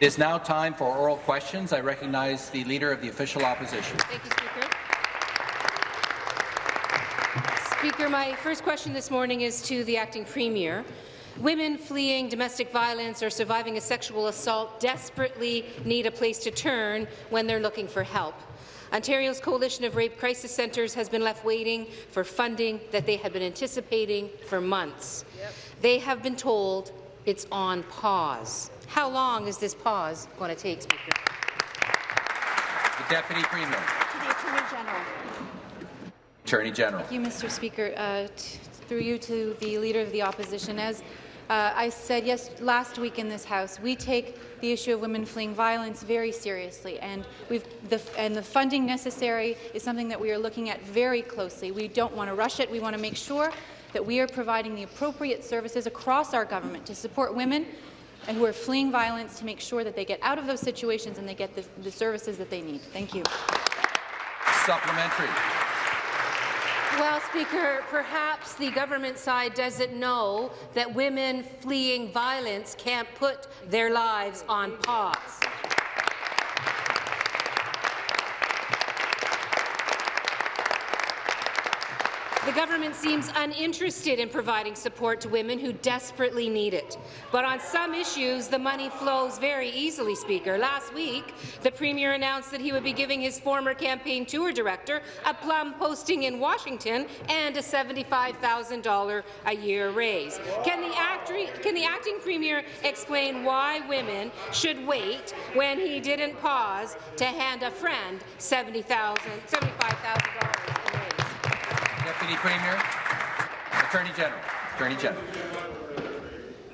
It is now time for oral questions. I recognize the Leader of the Official Opposition. Thank you, Speaker. Speaker, my first question this morning is to the Acting Premier. Women fleeing domestic violence or surviving a sexual assault desperately need a place to turn when they're looking for help. Ontario's Coalition of Rape Crisis Centres has been left waiting for funding that they had been anticipating for months. Yep. They have been told it's on pause. How long is this pause going to take, Speaker? The Deputy Premier. To the Attorney General. Attorney General. Thank you, Mr. Speaker. Uh, through you to the Leader of the Opposition. As uh, I said yes last week in this House, we take the issue of women fleeing violence very seriously, and, we've the, and the funding necessary is something that we are looking at very closely. We don't want to rush it. We want to make sure that we are providing the appropriate services across our government to support women and who are fleeing violence to make sure that they get out of those situations and they get the, the services that they need. Thank you. Supplementary. Well, Speaker, perhaps the government side doesn't know that women fleeing violence can't put their lives on pause. The government seems uninterested in providing support to women who desperately need it. But on some issues, the money flows very easily, Speaker. Last week, the Premier announced that he would be giving his former campaign tour director a plum posting in Washington and a $75,000 a year raise. Can the, can the acting Premier explain why women should wait when he didn't pause to hand a friend $75,000 Deputy Premier. Attorney General. Attorney General.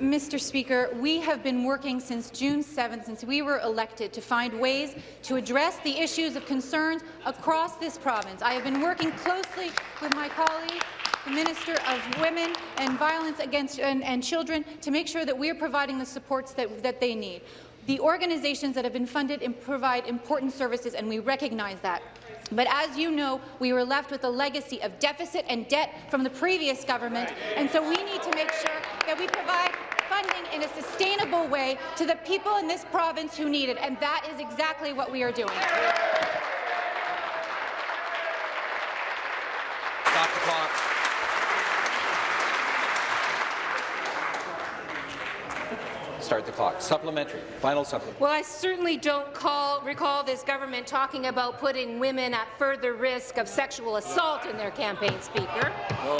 Mr. Speaker, we have been working since June 7th, since we were elected, to find ways to address the issues of concerns across this province. I have been working closely with my colleague, the Minister of Women and Violence Against and, and Children, to make sure that we are providing the supports that, that they need. The organizations that have been funded provide important services, and we recognize that. But as you know, we were left with a legacy of deficit and debt from the previous government, and so we need to make sure that we provide funding in a sustainable way to the people in this province who need it, and that is exactly what we are doing. Stop the clock. Start the clock. Supplementary. Final supplementary. Well, I certainly don't call, recall this government talking about putting women at further risk of sexual assault in their campaign, Speaker.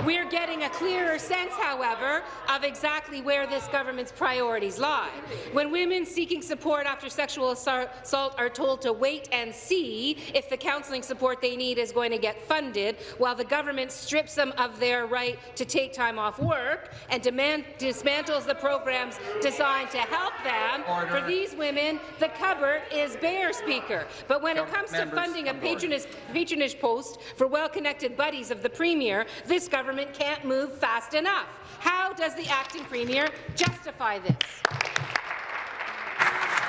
We're getting a clearer sense, however, of exactly where this government's priorities lie. When women seeking support after sexual assault are told to wait and see if the counselling support they need is going to get funded, while the government strips them of their right to take time off work and demand, dismantles the programs designed to to help them. Order. For these women, the cupboard is bare, Speaker. But when it comes to funding a patronage, patronage post for well-connected buddies of the Premier, this government can't move fast enough. How does the acting Premier justify this?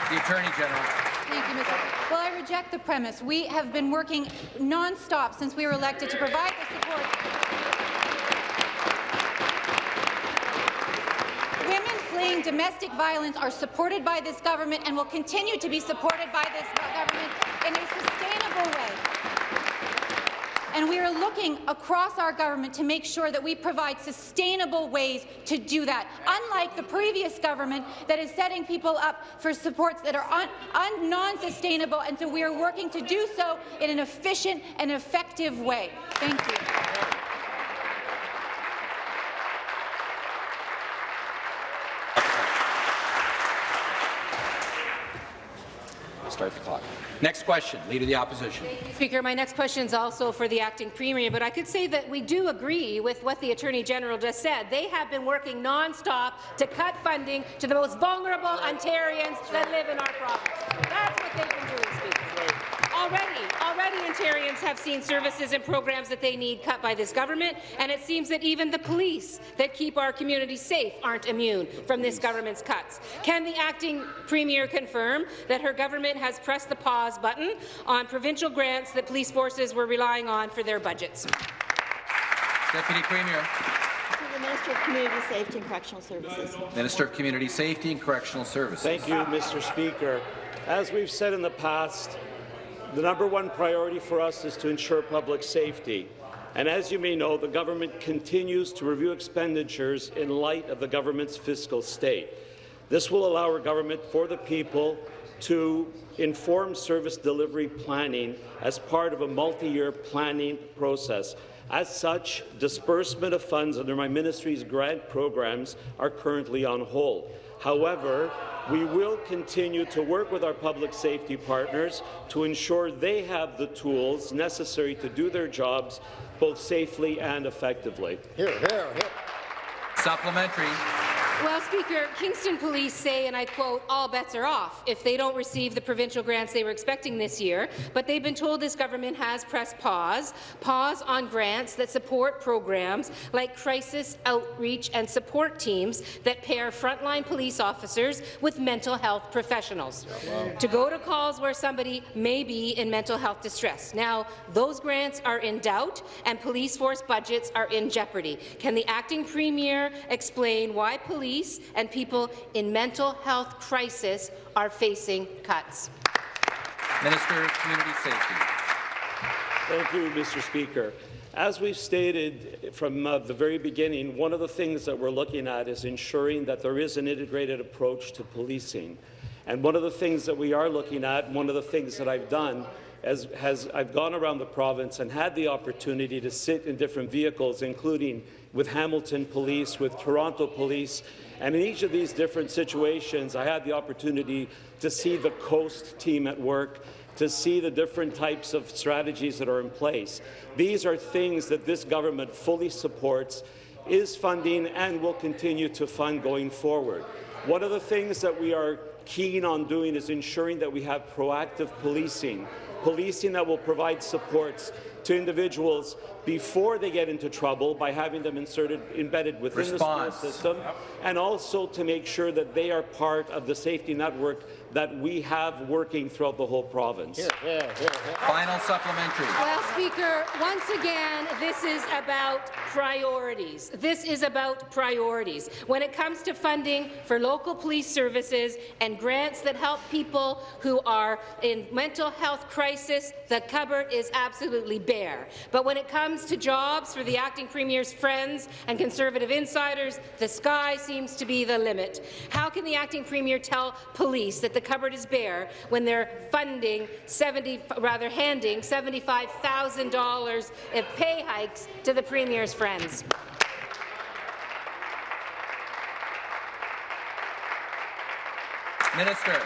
The Attorney General. Thank you, Mr. Well, I reject the premise. We have been working non-stop since we were elected to provide the support fleeing domestic violence are supported by this government and will continue to be supported by this government in a sustainable way. And we are looking across our government to make sure that we provide sustainable ways to do that, unlike the previous government that is setting people up for supports that are non-sustainable. And so we are working to do so in an efficient and effective way. Thank you. Start the clock. Next question, Leader of the Opposition. Speaker, my next question is also for the acting premier, but I could say that we do agree with what the Attorney General just said. They have been working non-stop to cut funding to the most vulnerable Ontarians that live in our province. That's what they've been doing, Speaker. Already, already Ontarians have seen services and programs that they need cut by this government, and it seems that even the police that keep our communities safe aren't immune from this government's cuts. Can the acting premier confirm that her government has pressed the pause button on provincial grants that police forces were relying on for their budgets? Deputy Premier. Minister of Community Safety and Correctional Services. Minister of Community Safety and Correctional Services. Thank you, Mr. Speaker. As we've said in the past, the number one priority for us is to ensure public safety. And as you may know, the government continues to review expenditures in light of the government's fiscal state. This will allow our government for the people to inform service delivery planning as part of a multi-year planning process. As such, disbursement of funds under my ministry's grant programs are currently on hold. However, we will continue to work with our public safety partners to ensure they have the tools necessary to do their jobs both safely and effectively. Hear, hear, hear. Supplementary. Well, Speaker, Kingston Police say, and I quote, all bets are off if they don't receive the provincial grants they were expecting this year, but they've been told this government has pressed pause, pause on grants that support programs like crisis outreach and support teams that pair frontline police officers with mental health professionals to go to calls where somebody may be in mental health distress. Now, those grants are in doubt and police force budgets are in jeopardy. Can the acting premier explain why police and people in mental health crisis are facing cuts. Minister of Community Safety. Thank you, Mr. Speaker. As we've stated from uh, the very beginning, one of the things that we're looking at is ensuring that there is an integrated approach to policing. And one of the things that we are looking at, one of the things that I've done, as, has I've gone around the province and had the opportunity to sit in different vehicles, including with Hamilton Police, with Toronto Police, and in each of these different situations, I had the opportunity to see the COAST team at work, to see the different types of strategies that are in place. These are things that this government fully supports, is funding, and will continue to fund going forward. One of the things that we are keen on doing is ensuring that we have proactive policing, policing that will provide supports to individuals before they get into trouble by having them inserted, embedded within Response. the school system, and also to make sure that they are part of the safety network that we have working throughout the whole province. Hear, hear, hear, hear. Final supplementary. Well, Speaker, once again, this is about priorities. This is about priorities. When it comes to funding for local police services and grants that help people who are in mental health crisis, the cupboard is absolutely bare. But when it comes to jobs for the acting premier's friends and Conservative insiders, the sky seems to be the limit. How can the acting premier tell police that the cupboard is bare when they're funding 70, rather handing $75,000 in pay hikes to the premier's friends? Minister.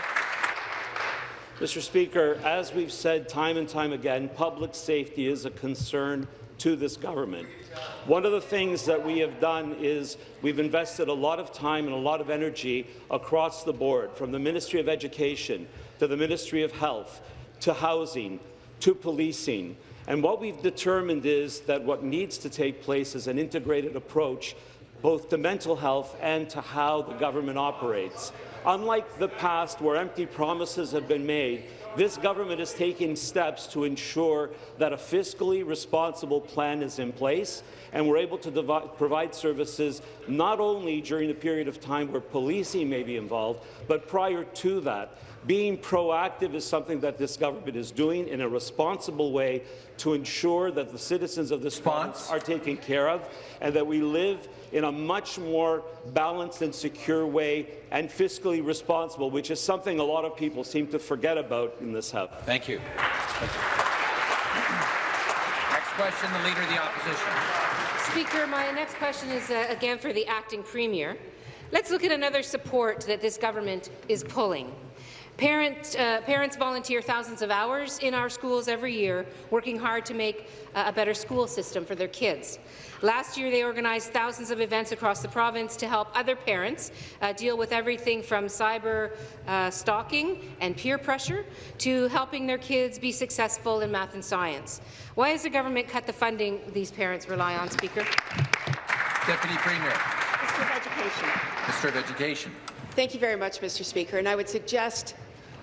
Mr. Speaker, as we've said time and time again, public safety is a concern to this government. One of the things that we have done is we've invested a lot of time and a lot of energy across the board, from the Ministry of Education to the Ministry of Health to housing to policing. And what we've determined is that what needs to take place is an integrated approach both to mental health and to how the government operates. Unlike the past, where empty promises have been made, this government is taking steps to ensure that a fiscally responsible plan is in place and we're able to provide services not only during the period of time where policing may be involved, but prior to that. Being proactive is something that this government is doing in a responsible way to ensure that the citizens of this province are taken care of and that we live in a much more balanced and secure way and fiscally responsible, which is something a lot of people seem to forget about in this House. Thank you. Thank you. Next question, the Leader of the Opposition. Speaker, my next question is uh, again for the acting premier. Let's look at another support that this government is pulling. Parent, uh, parents volunteer thousands of hours in our schools every year, working hard to make uh, a better school system for their kids. Last year, they organized thousands of events across the province to help other parents uh, deal with everything from cyber uh, stalking and peer pressure to helping their kids be successful in math and science. Why has the government cut the funding these parents rely on, Speaker? Deputy Premier. Minister of Education. Minister of Education. Thank you very much, Mr. Speaker. And I would suggest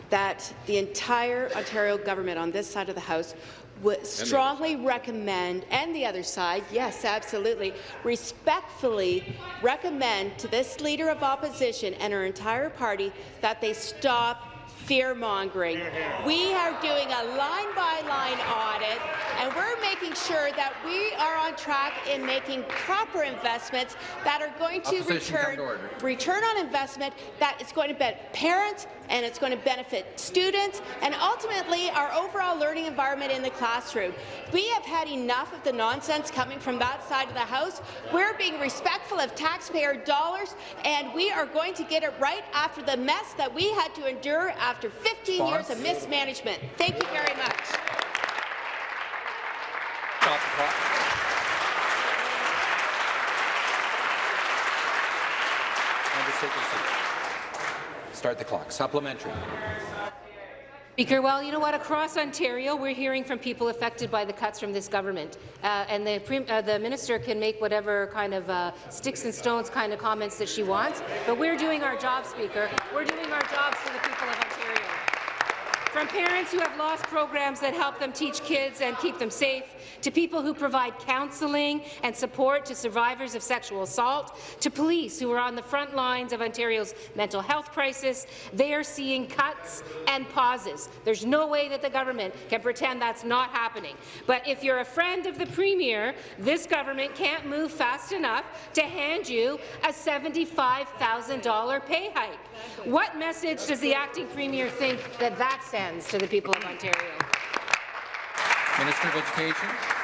that the entire Ontario government on this side of the House would strongly recommend, and the other side, yes, absolutely, respectfully recommend to this Leader of Opposition and her entire party that they stop fear-mongering. We are doing a line-by-line audit, and we're making sure that we are on track in making proper investments that are going to Opposition, return to return on investment that is going to benefit parents and it's going to benefit students and ultimately our overall learning environment in the classroom. We have had enough of the nonsense coming from that side of the House. We're being respectful of taxpayer dollars and we are going to get it right after the mess that we had to endure after 15 years of mismanagement. Thank you very much. Stop the clock. Members take their seats. Start the clock. Supplementary. Speaker, well, you know what? Across Ontario, we're hearing from people affected by the cuts from this government, uh, and the, uh, the minister can make whatever kind of uh, sticks and stones kind of comments that she wants, but we're doing our job, Speaker. We're doing our jobs for the people of Ontario. From parents who have lost programs that help them teach kids and keep them safe, to people who provide counselling and support to survivors of sexual assault, to police who are on the front lines of Ontario's mental health crisis, they are seeing cuts and pauses. There's no way that the government can pretend that's not happening. But if you're a friend of the Premier, this government can't move fast enough to hand you a $75,000 pay hike. What message does the acting Premier think that that sends to the people of Ontario? Minister of Education.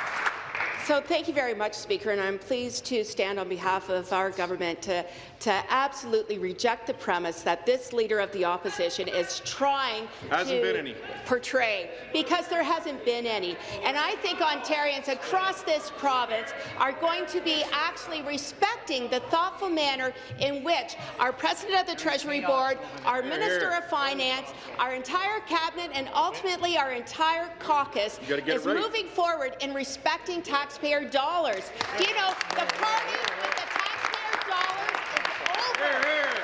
So thank you very much, Speaker, and I'm pleased to stand on behalf of our government to, to absolutely reject the premise that this Leader of the Opposition is trying Hasn't to been any. portray, because there hasn't been any. And I think Ontarians across this province are going to be actually respecting the thoughtful manner in which our President of the Treasury Board, our Minister of Finance, our entire Cabinet, and ultimately our entire caucus gotta get it is right. moving forward in respecting taxpayer dollars. Do You know, the party with the taxpayer dollars is over.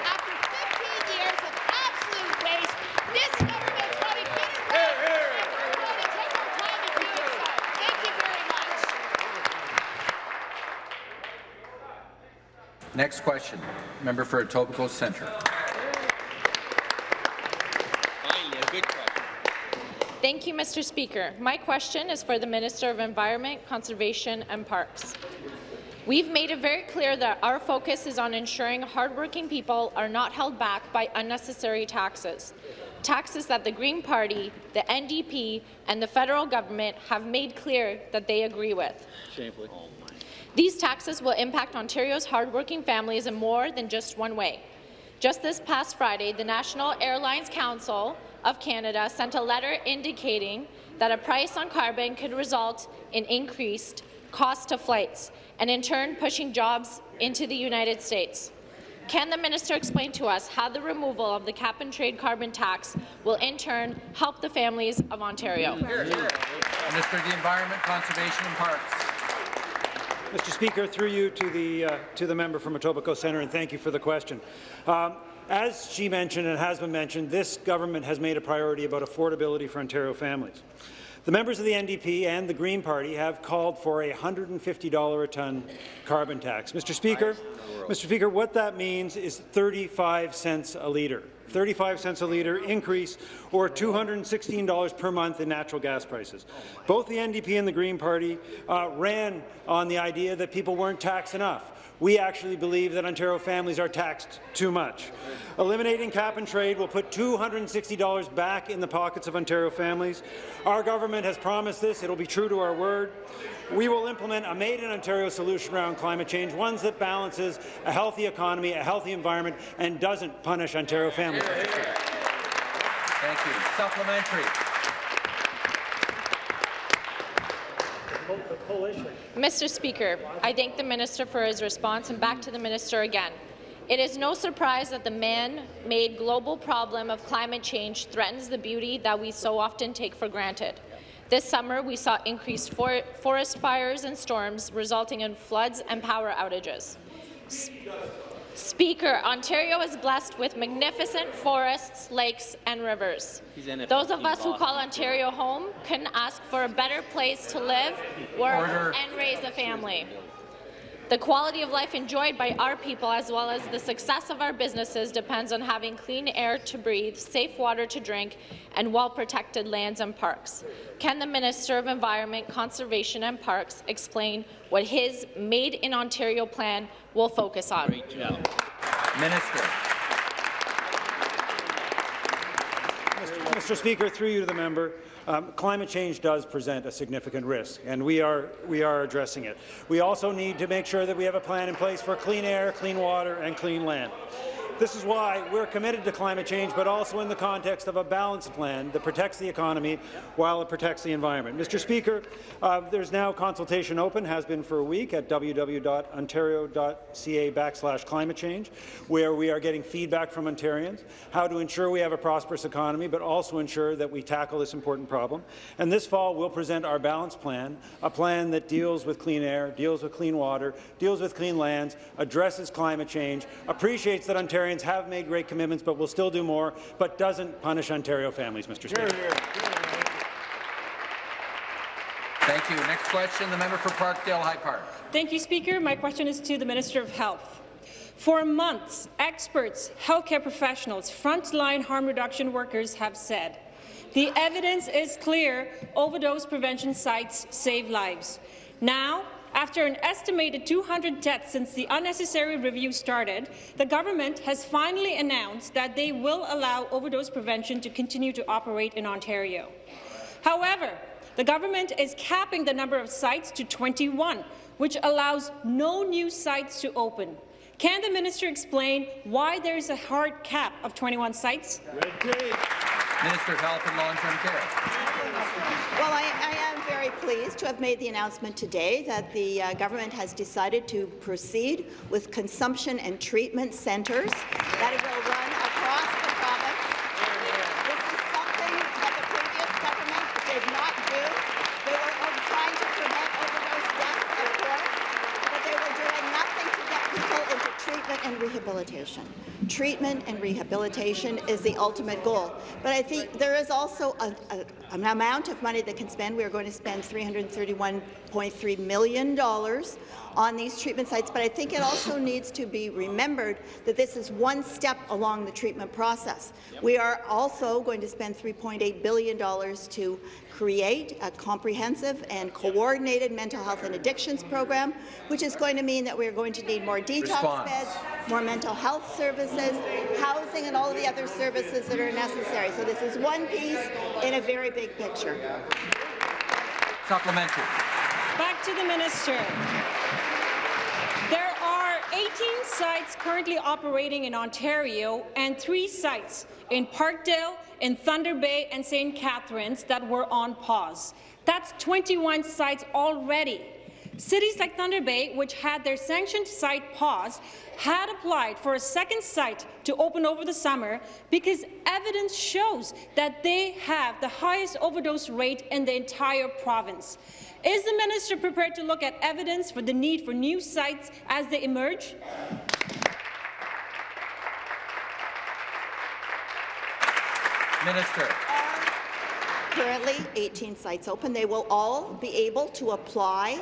After 15 years of absolute waste, this government's got to get it right. and We're going to take our time in doing so. Thank you very much. Next question. Member for Etobicoke Centre. Finally, a good question. Thank you, Mr. Speaker. My question is for the Minister of Environment, Conservation and Parks. We've made it very clear that our focus is on ensuring hardworking people are not held back by unnecessary taxes. Taxes that the Green Party, the NDP and the federal government have made clear that they agree with. Shamefully. These taxes will impact Ontario's hardworking families in more than just one way. Just this past Friday, the National Airlines Council of Canada sent a letter indicating that a price on carbon could result in increased cost to flights and in turn pushing jobs into the United States. Can the minister explain to us how the removal of the cap-and-trade carbon tax will in turn help the families of Ontario? Here, Minister of the Environment, Conservation and Parks. Mr. Speaker, through you to the uh, to the member from Etobicoke Centre, and thank you for the question. Um, as she mentioned and has been mentioned, this government has made a priority about affordability for Ontario families. The members of the NDP and the Green Party have called for a $150 a tonne carbon tax. Mr. Speaker, Mr. Speaker, what that means is 35 cents a litre. 35 cents a litre increase or $216 per month in natural gas prices. Both the NDP and the Green Party uh, ran on the idea that people weren't taxed enough. We actually believe that Ontario families are taxed too much. Eliminating cap and trade will put $260 back in the pockets of Ontario families. Our government has promised this. It will be true to our word. We will implement a made-in-Ontario solution around climate change, one that balances a healthy economy, a healthy environment, and doesn't punish Ontario families. Thank you. Supplementary. Mr. Speaker, I thank the minister for his response and back to the minister again. It is no surprise that the man-made global problem of climate change threatens the beauty that we so often take for granted. This summer, we saw increased for forest fires and storms, resulting in floods and power outages. S Speaker, Ontario is blessed with magnificent forests, lakes and rivers. He's in it Those of us who call Ontario home couldn't ask for a better place to live, work and raise a family. The quality of life enjoyed by our people as well as the success of our businesses depends on having clean air to breathe, safe water to drink, and well-protected lands and parks. Can the Minister of Environment, Conservation and Parks explain what his Made in Ontario plan will focus on? Great job. Minister. Mr. Speaker, through you to the member, um, climate change does present a significant risk, and we are, we are addressing it. We also need to make sure that we have a plan in place for clean air, clean water and clean land. This is why we're committed to climate change, but also in the context of a balanced plan that protects the economy while it protects the environment. Mr. Speaker, uh, there's now consultation open, has been for a week, at www.ontario.ca backslash climate change, where we are getting feedback from Ontarians, how to ensure we have a prosperous economy, but also ensure that we tackle this important problem. And this fall, we'll present our balanced plan, a plan that deals with clean air, deals with clean water, deals with clean lands, addresses climate change, appreciates that Ontarians have made great commitments but will still do more, but doesn't punish Ontario families, Mr. Speaker. Thank you. Next question, the member for Parkdale High Park. Thank you, Speaker. My question is to the Minister of Health. For months, experts, healthcare professionals, frontline harm reduction workers have said the evidence is clear overdose prevention sites save lives. Now, after an estimated 200 deaths since the unnecessary review started, the government has finally announced that they will allow overdose prevention to continue to operate in Ontario. However, the government is capping the number of sites to 21, which allows no new sites to open. Can the minister explain why there is a hard cap of 21 sites? Minister of Health and Long-Term Care. Well, I, I am very pleased to have made the announcement today that the uh, government has decided to proceed with consumption and treatment centres that will run across the province. This is something that the previous government did not do. They were uh, trying to prevent overdose deaths, of course, but they were doing nothing to get people into treatment and rehabilitation. Treatment and rehabilitation is the ultimate goal. But I think there is also a, a, an amount of money that can spend. We are going to spend $331.3 million on these treatment sites, but I think it also needs to be remembered that this is one step along the treatment process. We are also going to spend $3.8 billion to create a comprehensive and coordinated mental health and addictions program, which is going to mean that we're going to need more detox Response. beds, more mental health services, housing, and all of the other services that are necessary. So this is one piece in a very big picture. Supplementary. Back to the minister. There are 18 sites currently operating in Ontario and three sites in Parkdale, in Thunder Bay and St. Catharines that were on pause. That's 21 sites already. Cities like Thunder Bay, which had their sanctioned site paused, had applied for a second site to open over the summer because evidence shows that they have the highest overdose rate in the entire province. Is the minister prepared to look at evidence for the need for new sites as they emerge? Minister. Currently, 18 sites open. They will all be able to apply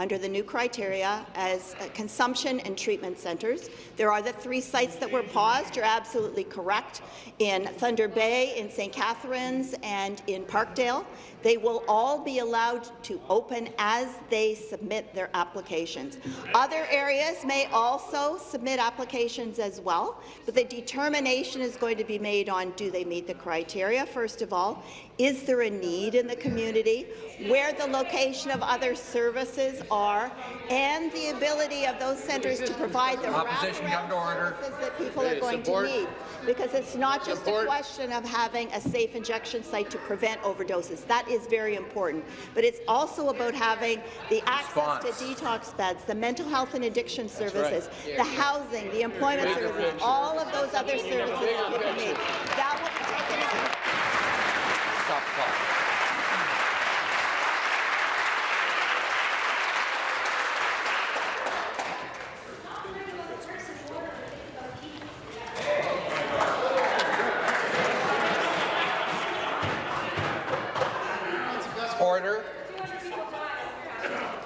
under the new criteria as uh, consumption and treatment centres. There are the three sites that were paused. You're absolutely correct. In Thunder Bay, in St. Catharines, and in Parkdale, they will all be allowed to open as they submit their applications. Other areas may also submit applications as well, but the determination is going to be made on do they meet the criteria, first of all, is there a need in the community, where the location of other services are, and the ability of those centres to provide the Opposition, come to wraparound order. services that people are going support. to need. Because it's not just a question of having a safe injection site to prevent overdoses. That is very important. But it's also about having the access Response. to detox beds, the mental health and addiction services, right. the housing, the employment services, all of those other services that people need. That will be taken Order.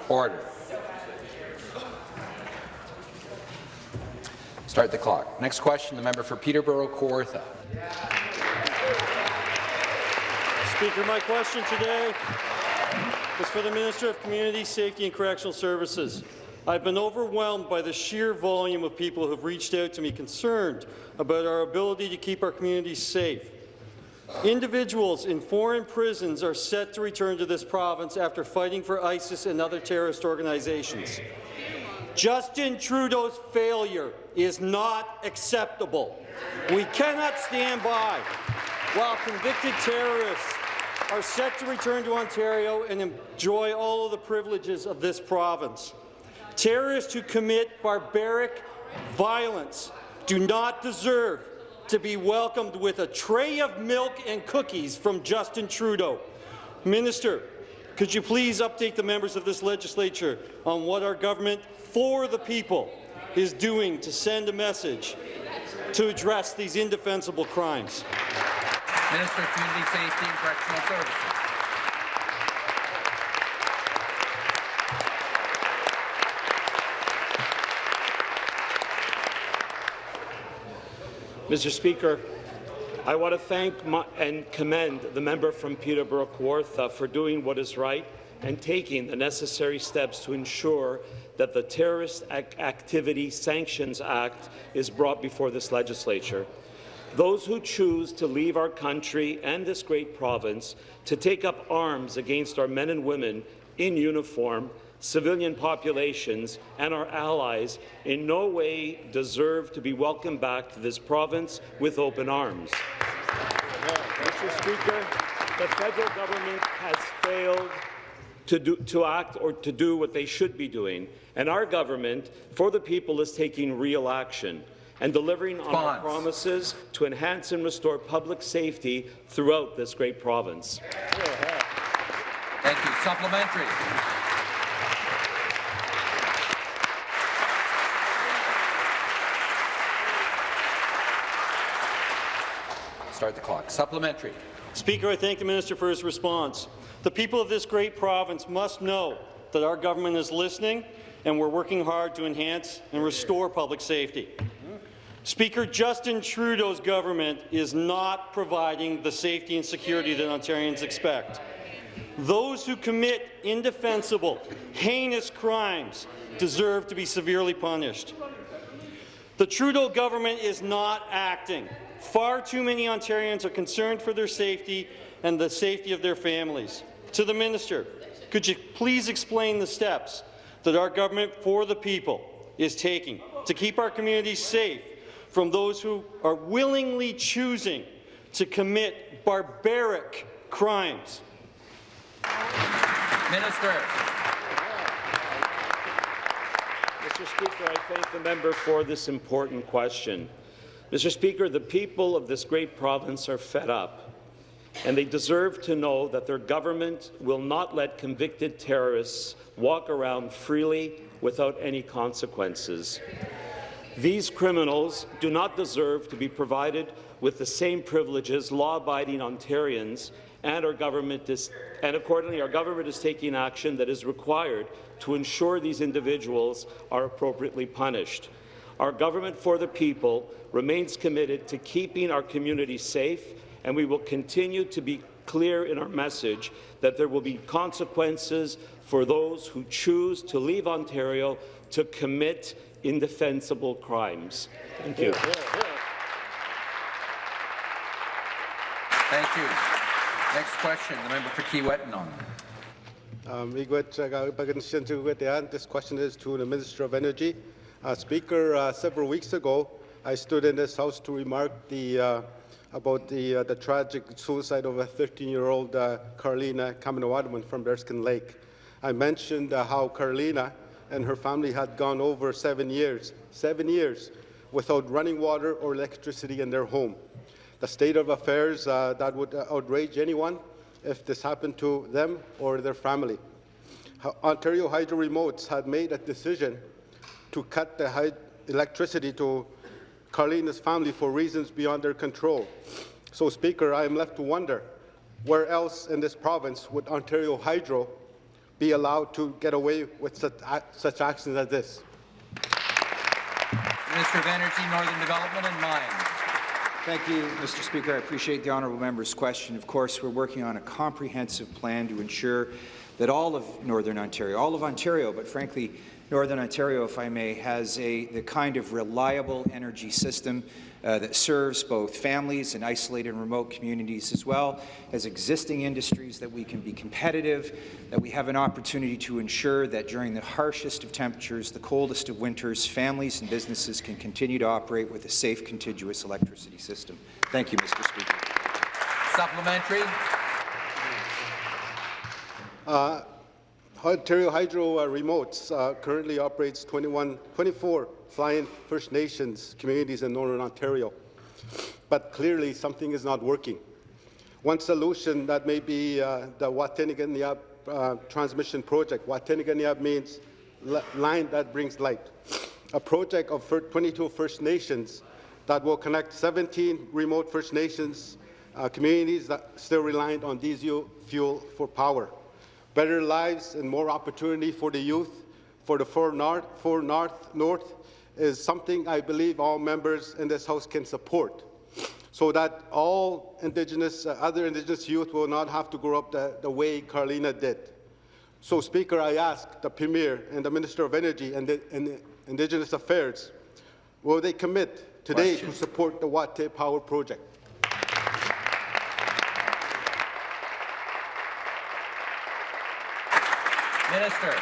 Order. Start the clock. Next question, the member for Peterborough-Kawartha. Speaker, my question today is for the Minister of Community Safety and Correctional Services. I've been overwhelmed by the sheer volume of people who have reached out to me concerned about our ability to keep our communities safe. Individuals in foreign prisons are set to return to this province after fighting for ISIS and other terrorist organizations. Justin Trudeau's failure is not acceptable. We cannot stand by while convicted terrorists are set to return to Ontario and enjoy all of the privileges of this province. Terrorists who commit barbaric violence do not deserve to be welcomed with a tray of milk and cookies from Justin Trudeau. Minister, could you please update the members of this legislature on what our government for the people is doing to send a message to address these indefensible crimes? Minister of Community Safety and Correctional Services. Mr. Speaker, I want to thank my, and commend the member from Peterborough Kawartha uh, for doing what is right and taking the necessary steps to ensure that the Terrorist Ac Activity Sanctions Act is brought before this legislature. Those who choose to leave our country and this great province to take up arms against our men and women in uniform civilian populations and our allies in no way deserve to be welcomed back to this province with open arms. Mr. Speaker, the federal government has failed to, do, to act or to do what they should be doing, and our government, for the people, is taking real action and delivering on our promises to enhance and restore public safety throughout this great province. Thank you. Supplementary. Start the clock. Supplementary. Speaker, I thank the minister for his response. The people of this great province must know that our government is listening and we're working hard to enhance and restore public safety. Speaker, Justin Trudeau's government is not providing the safety and security that Ontarians expect. Those who commit indefensible, heinous crimes deserve to be severely punished. The Trudeau government is not acting. Far too many Ontarians are concerned for their safety and the safety of their families. To the minister, could you please explain the steps that our government for the people is taking to keep our communities safe from those who are willingly choosing to commit barbaric crimes? Minister. Mr. Speaker, I thank the member for this important question. Mr. Speaker, the people of this great province are fed up, and they deserve to know that their government will not let convicted terrorists walk around freely without any consequences. These criminals do not deserve to be provided with the same privileges law-abiding Ontarians and our government is, and accordingly our government is taking action that is required to ensure these individuals are appropriately punished. Our government for the people remains committed to keeping our community safe, and we will continue to be clear in our message that there will be consequences for those who choose to leave Ontario to commit indefensible crimes. Thank you. Thank you. Next question, the member for Kiiwetinoong. Um, This question is to the Minister of Energy. Uh, Speaker, uh, several weeks ago, I stood in this House to remark the, uh, about the, uh, the tragic suicide of a 13-year-old uh, Carolina Kaminowadman from Bearskin Lake. I mentioned uh, how Carolina and her family had gone over seven years, seven years, without running water or electricity in their home. The state of affairs uh, that would outrage anyone if this happened to them or their family. Ontario Hydro Remotes had made a decision to cut the electricity to Carlina's family for reasons beyond their control. So, Speaker, I am left to wonder, where else in this province would Ontario Hydro be allowed to get away with such, such actions as this. Minister of Energy, Northern Development and Mines. Thank you, Mr. Speaker. I appreciate the honourable member's question. Of course, we're working on a comprehensive plan to ensure that all of Northern Ontario, all of Ontario, but frankly, Northern Ontario, if I may, has a, the kind of reliable energy system uh, that serves both families and isolated and remote communities as well as existing industries that we can be competitive, that we have an opportunity to ensure that during the harshest of temperatures, the coldest of winters, families and businesses can continue to operate with a safe, contiguous electricity system. Thank you, Mr. Speaker. Supplementary. Uh, Ontario Hydro uh, Remotes uh, currently operates 21, 24 fly-in First Nations communities in Northern Ontario, but clearly something is not working. One solution that may be uh, the Wataynikaneyap uh, transmission project. Wataynikaneyap means line that brings light. A project of 22 First Nations that will connect 17 remote First Nations uh, communities that still reliant on diesel fuel for power better lives and more opportunity for the youth, for the four north, north, north is something I believe all members in this House can support so that all Indigenous, uh, other Indigenous youth will not have to grow up the, the way Carlina did. So, Speaker, I ask the Premier and the Minister of Energy and, the, and Indigenous Affairs, will they commit today Question. to support the Watay Power Project? Minister.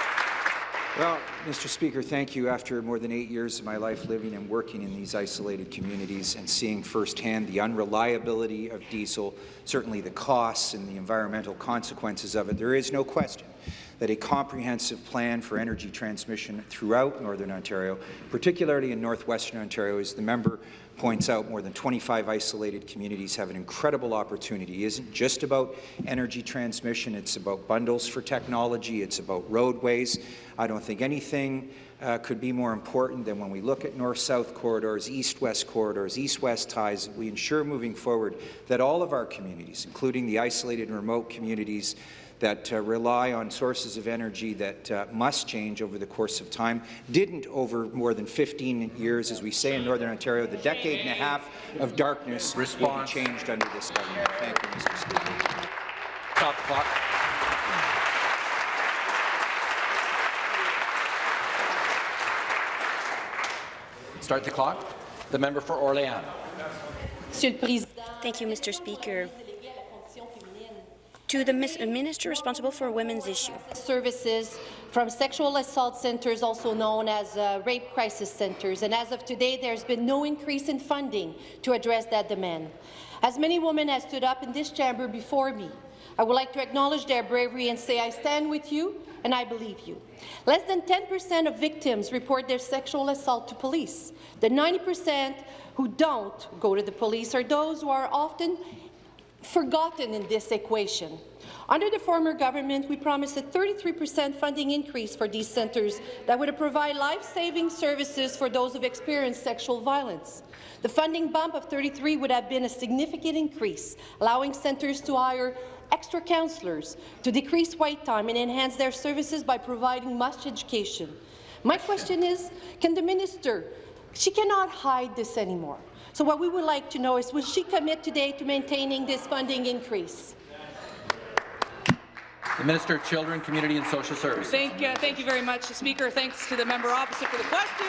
Well, Mr. Speaker, thank you. After more than eight years of my life living and working in these isolated communities and seeing firsthand the unreliability of diesel, certainly the costs and the environmental consequences of it, there is no question that a comprehensive plan for energy transmission throughout Northern Ontario, particularly in northwestern Ontario, as the member points out, more than 25 isolated communities have an incredible opportunity. It isn't just about energy transmission, it's about bundles for technology, it's about roadways. I don't think anything uh, could be more important than when we look at north-south corridors, east-west corridors, east-west ties, we ensure moving forward that all of our communities, including the isolated and remote communities, that uh, rely on sources of energy that uh, must change over the course of time, didn't over more than 15 years, as we say in Northern Ontario, the decade and a half of darkness Response. will be changed under this government. Thank you, Mr. Speaker. Stop clock. Start the clock. The member for Orléans. Thank you, Mr. Speaker to the minister responsible for women's issues. Services from sexual assault centres, also known as uh, rape crisis centres, and as of today, there's been no increase in funding to address that demand. As many women have stood up in this chamber before me, I would like to acknowledge their bravery and say I stand with you and I believe you. Less than 10% of victims report their sexual assault to police. The 90% who don't go to the police are those who are often forgotten in this equation. Under the former government, we promised a 33% funding increase for these centres that would provide life-saving services for those who've experienced sexual violence. The funding bump of 33 would have been a significant increase, allowing centres to hire extra counsellors, to decrease wait time and enhance their services by providing much education. My question is, can the minister, she cannot hide this anymore. So what we would like to know is, will she commit today to maintaining this funding increase? The Minister of Children, Community and Social Services. Thank, uh, thank you very much, Speaker. Thanks to the member opposite for the question.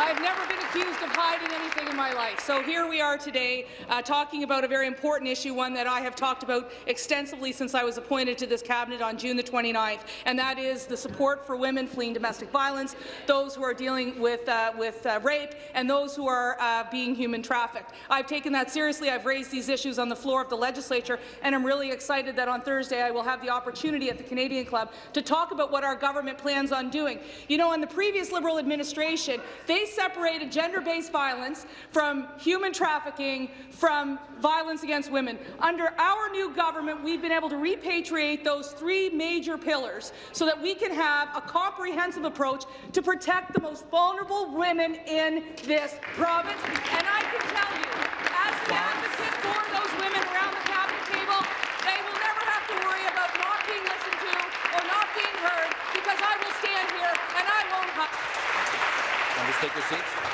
I've never been accused of hiding anything in my life. So here we are today uh, talking about a very important issue, one that I have talked about extensively since I was appointed to this cabinet on June the 29th, and that is the support for women fleeing domestic violence, those who are dealing with, uh, with uh, rape, and those who are uh, being human trafficked. I've taken that seriously. I've raised these issues on the floor of the legislature, and I'm really excited that on Thursday I will have the opportunity at the Canadian Club to talk about what our government plans on doing. You know, in the previous Liberal administration, they separated gender-based violence from human trafficking, from violence against women. Under our new government, we've been able to repatriate those three major pillars so that we can have a comprehensive approach to protect the most vulnerable women in this province. And I can tell you, as an advocate for those women around the cabinet table, they will never have to worry about not being listened to or not being heard because I will stand here and I won't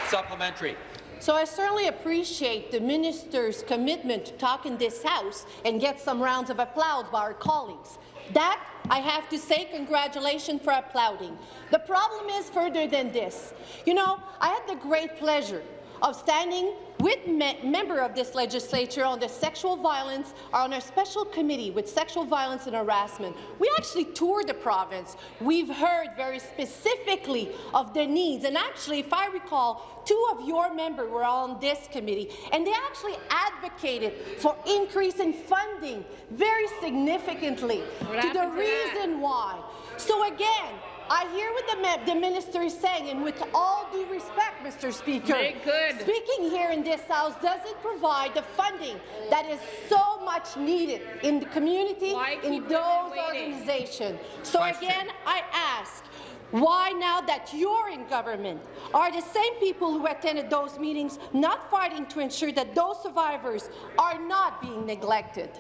Supplementary. So I certainly appreciate the minister's commitment to talk in this House and get some rounds of applause by our colleagues. That, I have to say, congratulations for applauding. The problem is further than this. You know, I had the great pleasure of standing with me member of this legislature on the sexual violence, on our special committee with sexual violence and harassment. We actually toured the province. We've heard very specifically of the needs, and actually, if I recall, two of your members were on this committee, and they actually advocated for increase in funding very significantly What to the to that? reason why. So again, I hear what the, the minister is saying, and with all due respect, Mr. Speaker, good. speaking here in this House doesn't provide the funding that is so much needed in the community, in those organizations. So Question. again, I ask, why now that you're in government are the same people who attended those meetings not fighting to ensure that those survivors are not being neglected?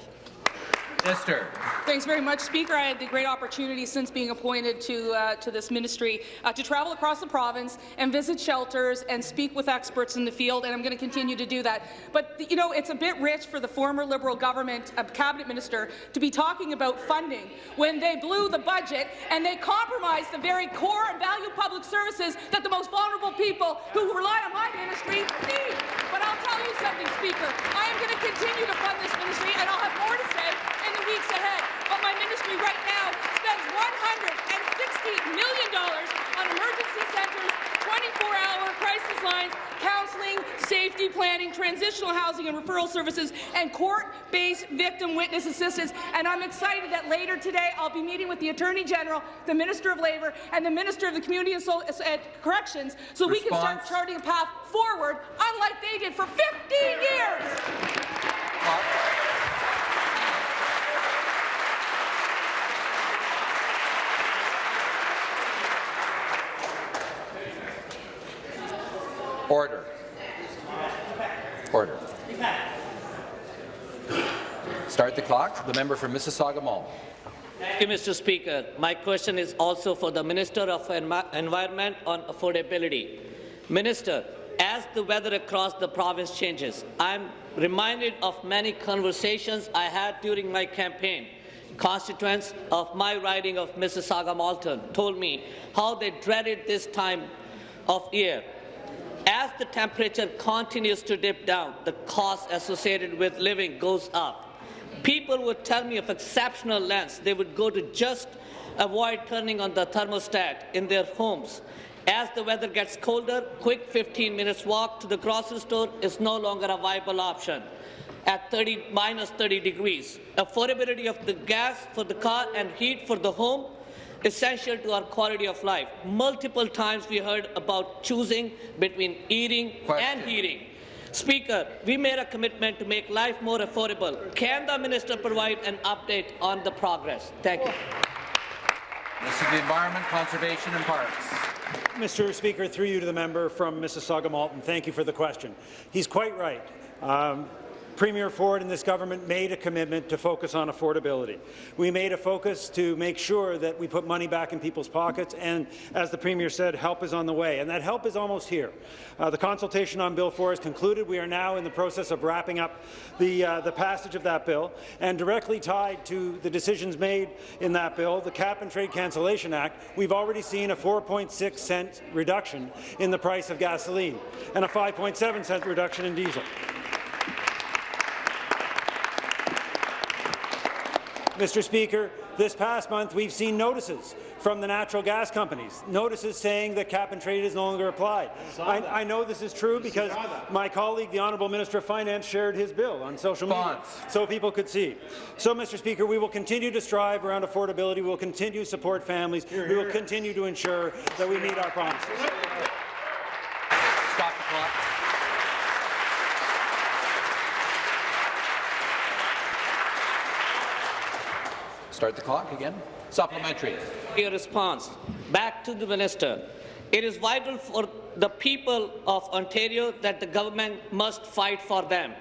Minister. Thanks very much, Speaker. I had the great opportunity since being appointed to, uh, to this ministry uh, to travel across the province and visit shelters and speak with experts in the field, and I'm going to continue to do that. But, you know, it's a bit rich for the former Liberal government uh, cabinet minister to be talking about funding when they blew the budget and they compromised the very core and value public services that the most vulnerable people who rely on my ministry need. But I'll tell you something, Speaker. I am going to continue to fund this ministry, and I'll have more to say weeks ahead. But my ministry right now spends $160 million on emergency centres, 24-hour crisis lines, counselling, safety planning, transitional housing and referral services, and court-based victim witness assistance. And I'm excited that later today I'll be meeting with the Attorney General, the Minister of Labour, and the Minister of the Community and so uh, Corrections so we can start charting a path forward, unlike they did for 15 years. Order. Order. Start the clock. The member for Mississauga Mall. Thank you, Mr. Speaker. My question is also for the Minister of Environment on affordability. Minister, as the weather across the province changes, I'm reminded of many conversations I had during my campaign. Constituents of my riding of Mississauga Malton told me how they dreaded this time of year. As the temperature continues to dip down, the cost associated with living goes up. People would tell me of exceptional lengths they would go to just avoid turning on the thermostat in their homes. As the weather gets colder, quick 15 minutes walk to the grocery store is no longer a viable option at 30 minus 30 degrees. Affordability of the gas for the car and heat for the home essential to our quality of life. Multiple times we heard about choosing between eating and heating. Speaker, we made a commitment to make life more affordable. Can the minister provide an update on the progress? Thank you. This is the Environment, Conservation and Parks. Mr. Speaker, through you to the member from Mississauga Malton, thank you for the question. He's quite right. Um, Premier Ford and this government made a commitment to focus on affordability. We made a focus to make sure that we put money back in people's pockets, and as the Premier said, help is on the way, and that help is almost here. Uh, the consultation on Bill 4 is concluded. We are now in the process of wrapping up the, uh, the passage of that bill, and directly tied to the decisions made in that bill, the Cap and Trade Cancellation Act, we've already seen a 4.6 cent reduction in the price of gasoline and a 5.7 cent reduction in diesel. Mr. Speaker, this past month we've seen notices from the natural gas companies, notices saying that cap and trade is no longer applied. I, I know this is true because my colleague, the Honourable Minister of Finance, shared his bill on social media so people could see. So, Mr. Speaker, we will continue to strive around affordability. We will continue to support families. we will continue to ensure that we meet our promises. Stop the clock. Start the clock again. Supplementary. Your response. Back to the minister. It is vital for the people of Ontario that the government must fight for them.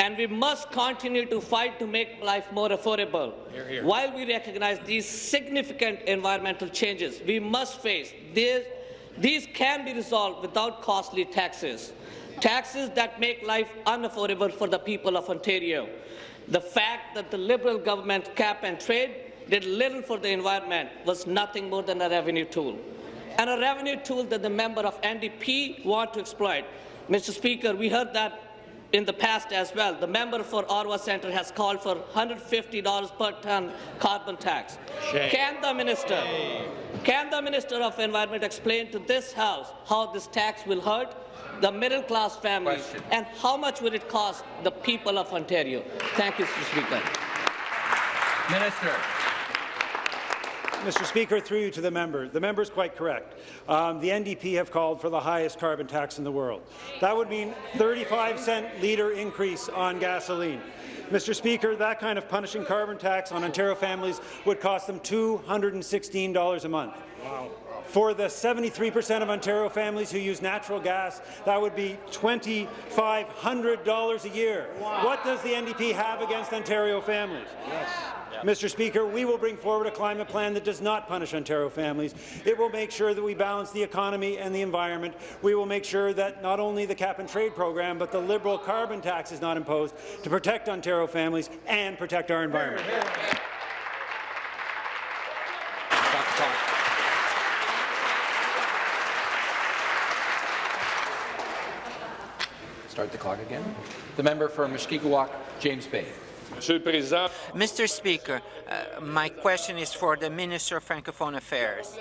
And we must continue to fight to make life more affordable. Hear, hear. While we recognize these significant environmental changes we must face, there These can be resolved without costly taxes, taxes that make life unaffordable for the people of Ontario. The fact that the Liberal government cap and trade did little for the environment was nothing more than a revenue tool, and a revenue tool that the member of NDP want to exploit. Mr. Speaker, we heard that in the past as well. The member for Ottawa Centre has called for $150 per ton carbon tax. Shame. Can the minister, can the Minister of Environment explain to this House how this tax will hurt the middle-class families Question. and how much would it cost the people of Ontario? Thank you, Mr. Speaker. Minister. Mr. Speaker, through you to the member. The member is quite correct. Um, the NDP have called for the highest carbon tax in the world. That would mean 35 cent litre increase on gasoline. Mr. Speaker, that kind of punishing carbon tax on Ontario families would cost them $216 a month. Wow. For the 73% of Ontario families who use natural gas, that would be $2,500 a year. What does the NDP have against Ontario families? Yes. Mr. Speaker, we will bring forward a climate plan that does not punish Ontario families. It will make sure that we balance the economy and the environment. We will make sure that not only the cap-and-trade program, but the Liberal carbon tax is not imposed to protect Ontario families and protect our environment. Stop the clock. Start the clock again. The member for Mushkegowuk, James Bay. Mr. Speaker, uh, my question is for the Minister of Francophone Affairs.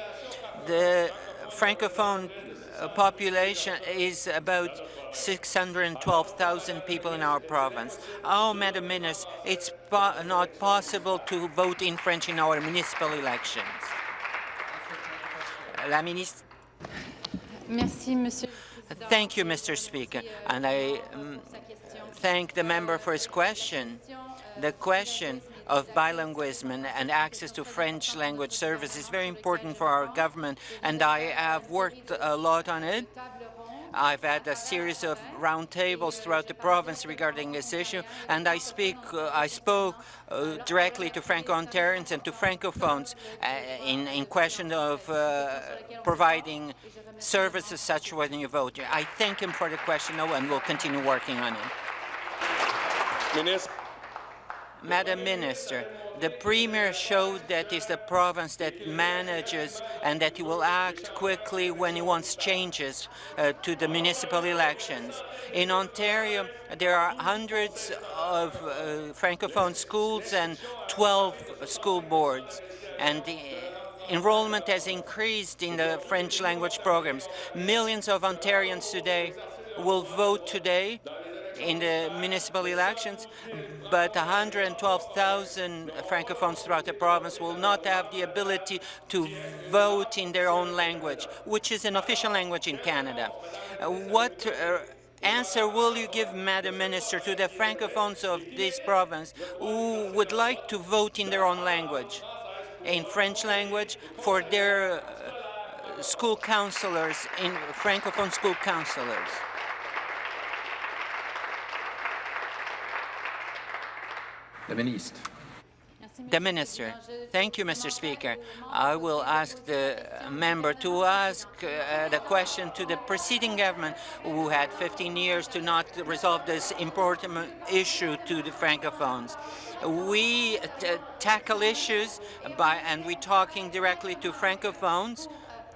The Francophone uh, population is about 612,000 people in our province. Oh, Madam Minister, it's po not possible to vote in French in our municipal elections. La ministre Merci, Monsieur. Thank you, Mr. Speaker, and I um, thank the member for his question. The question of bilingualism and access to French language service is very important for our government, and I have worked a lot on it. I've had a series of roundtables throughout the province regarding this issue, and I speak, uh, I spoke uh, directly to Franco-Ontarians and to Francophones uh, in, in question of uh, providing services such as when you vote. I thank him for the question, and we'll continue working on it. Minister. Madam Minister, the Premier showed that it's the province that manages and that he will act quickly when he wants changes uh, to the municipal elections. In Ontario, there are hundreds of uh, Francophone schools and 12 school boards. And the enrollment has increased in the French language programs. Millions of Ontarians today will vote today in the municipal elections, but 112,000 Francophones throughout the province will not have the ability to vote in their own language, which is an official language in Canada. Uh, what uh, answer will you give, Madam Minister, to the Francophones of this province who would like to vote in their own language, in French language, for their uh, school counselors, in Francophone school counselors? The Ministre. The Minister. Thank you, Mr. Speaker. I will ask the member to ask uh, the question to the preceding government who had 15 years to not resolve this important issue to the Francophones. We tackle issues by, and we're talking directly to Francophones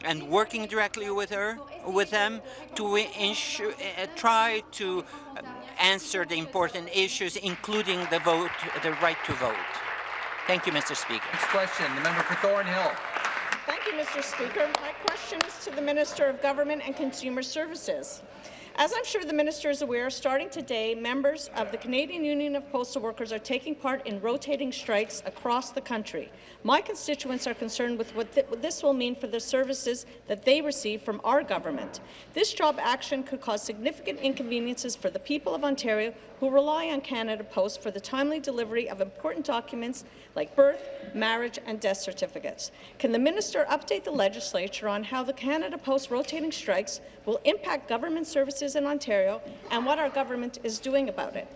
and working directly with her, with them, to ensure, uh, try to answer the important issues, including the vote, the right to vote. Thank you, Mr. Speaker. Next question, the member for Thornhill. Thank you, Mr. Speaker. My question is to the Minister of Government and Consumer Services. As I'm sure the minister is aware, starting today, members of the Canadian Union of Postal Workers are taking part in rotating strikes across the country. My constituents are concerned with what, th what this will mean for the services that they receive from our government. This job action could cause significant inconveniences for the people of Ontario who rely on Canada Post for the timely delivery of important documents like birth, marriage and death certificates. Can the minister update the legislature on how the Canada Post rotating strikes will impact government services in Ontario and what our government is doing about it?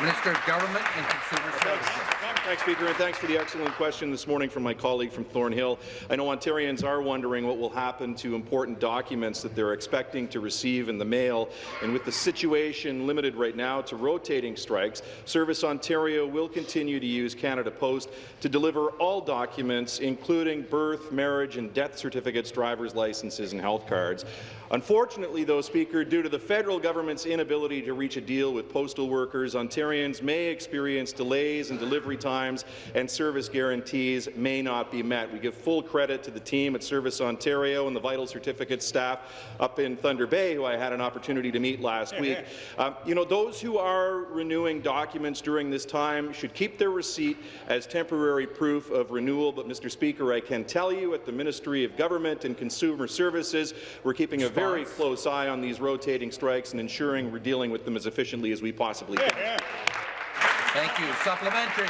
Minister of Government and Consumer Services. Thanks, Speaker, and thanks for the excellent question this morning from my colleague from Thornhill. I know Ontarians are wondering what will happen to important documents that they're expecting to receive in the mail, and with the situation limited right now to rotating strikes, Service Ontario will continue to use Canada Post to deliver all documents, including birth, marriage, and death certificates, driver's licenses, and health cards. Unfortunately, though, Speaker, due to the federal government's inability to reach a deal with postal workers, Ontarians may experience delays in delivery times and service guarantees may not be met. We give full credit to the team at Service Ontario and the Vital Certificate staff up in Thunder Bay, who I had an opportunity to meet last week. Um, you know, those who are renewing documents during this time should keep their receipt as temporary proof of renewal. But, Mr. Speaker, I can tell you at the Ministry of Government and Consumer Services, we're keeping a very close eye on these rotating strikes and ensuring we're dealing with them as efficiently as we possibly can. Thank you. Supplementary.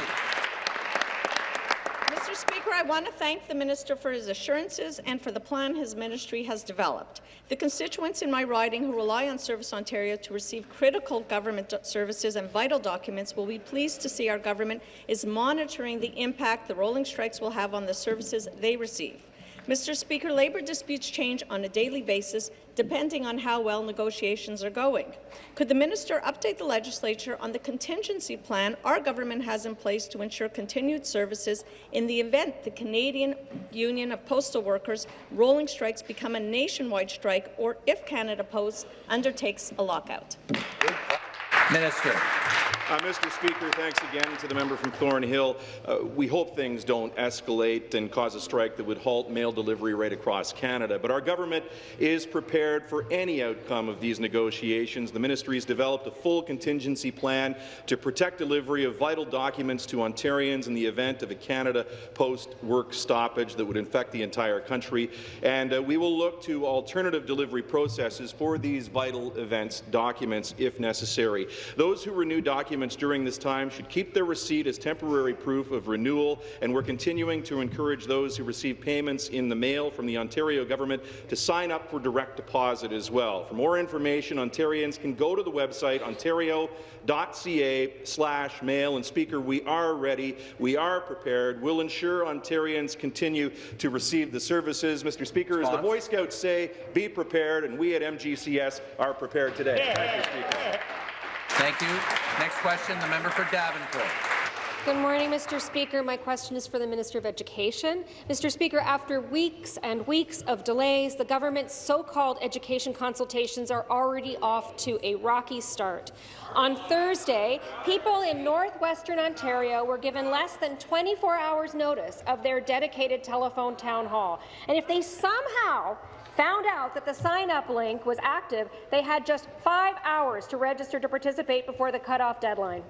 Mr. Speaker, I want to thank the minister for his assurances and for the plan his ministry has developed. The constituents in my riding who rely on Service Ontario to receive critical government services and vital documents will be pleased to see our government is monitoring the impact the rolling strikes will have on the services they receive. Mr. Speaker, labour disputes change on a daily basis depending on how well negotiations are going. Could the minister update the legislature on the contingency plan our government has in place to ensure continued services in the event the Canadian Union of Postal Workers rolling strikes become a nationwide strike or if Canada Post undertakes a lockout? Minister. Uh, Mr. Speaker, thanks again to the member from Thornhill. Uh, we hope things don't escalate and cause a strike that would halt mail delivery right across Canada, but our government is prepared for any outcome of these negotiations. The ministry has developed a full contingency plan to protect delivery of vital documents to Ontarians in the event of a Canada Post work stoppage that would infect the entire country, and uh, we will look to alternative delivery processes for these vital events documents if necessary. Those who renew documents during this time should keep their receipt as temporary proof of renewal, and we're continuing to encourage those who receive payments in the mail from the Ontario government to sign up for direct deposit as well. For more information, Ontarians can go to the website ontario.ca slash mail. And Speaker, we are ready, we are prepared. We'll ensure Ontarians continue to receive the services. Mr. Speaker, as the Boy Scouts say, be prepared, and we at MGCS are prepared today. Thank you, Speaker. Thank you. Next question, the member for Davenport. Good morning, Mr. Speaker. My question is for the Minister of Education. Mr. Speaker, after weeks and weeks of delays, the government's so-called education consultations are already off to a rocky start. On Thursday, people in northwestern Ontario were given less than 24 hours notice of their dedicated telephone town hall. And if they somehow found out that the sign-up link was active, they had just five hours to register to participate before the cutoff deadline.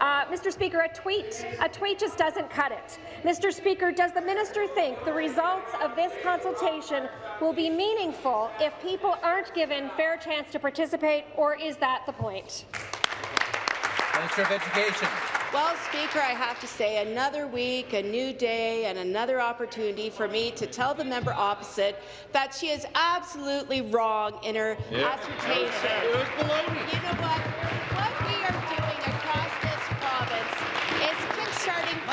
Uh, Mr. Speaker, a tweet, a tweet just doesn't cut it. Mr. Speaker, does the minister think the results of this consultation will be meaningful if people aren't given fair chance to participate, or is that the point? Minister of Education. Well, Speaker, I have to say, another week, a new day, and another opportunity for me to tell the member opposite that she is absolutely wrong in her assertion. It was baloney. You know what? What we are doing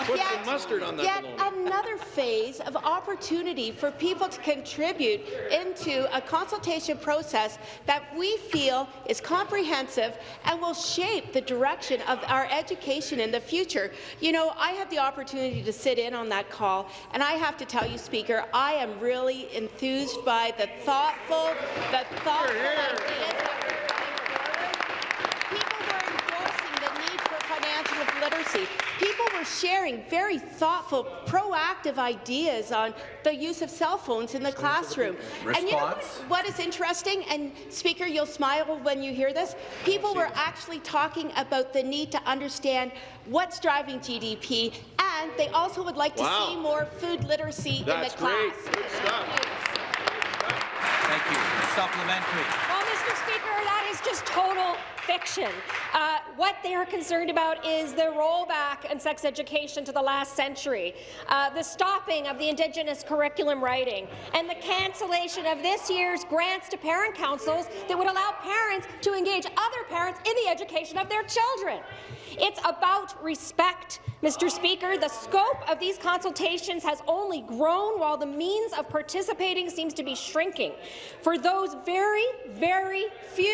Put yet, some mustard on that yet baloney. another phase of opportunity for people to contribute into a consultation process that we feel is comprehensive and will shape the direction of our education in the future. You know, I had the opportunity to sit in on that call, and I have to tell you, Speaker, I am really enthused by the thoughtful, the thoughtful ideas that were People were endorsing the need for financial literacy. People were sharing very thoughtful, proactive ideas on the use of cell phones in the classroom. And you know what, what is interesting, and Speaker, you'll smile when you hear this, people were actually talking about the need to understand what's driving GDP, and they also would like to Wow. see more food literacy That's in the class. great. Good stuff. Thank you. Supplementary. Well, Mr. Speaker, that is just total fiction. Uh, what they are concerned about is the rollback in sex education to the last century, uh, the stopping of the Indigenous curriculum writing, and the cancellation of this year's grants to parent councils that would allow parents to engage other parents in the education of their children. It's about respect, Mr. Speaker. The scope of these consultations has only grown while the means of participating seems to be shrinking. For those very, very few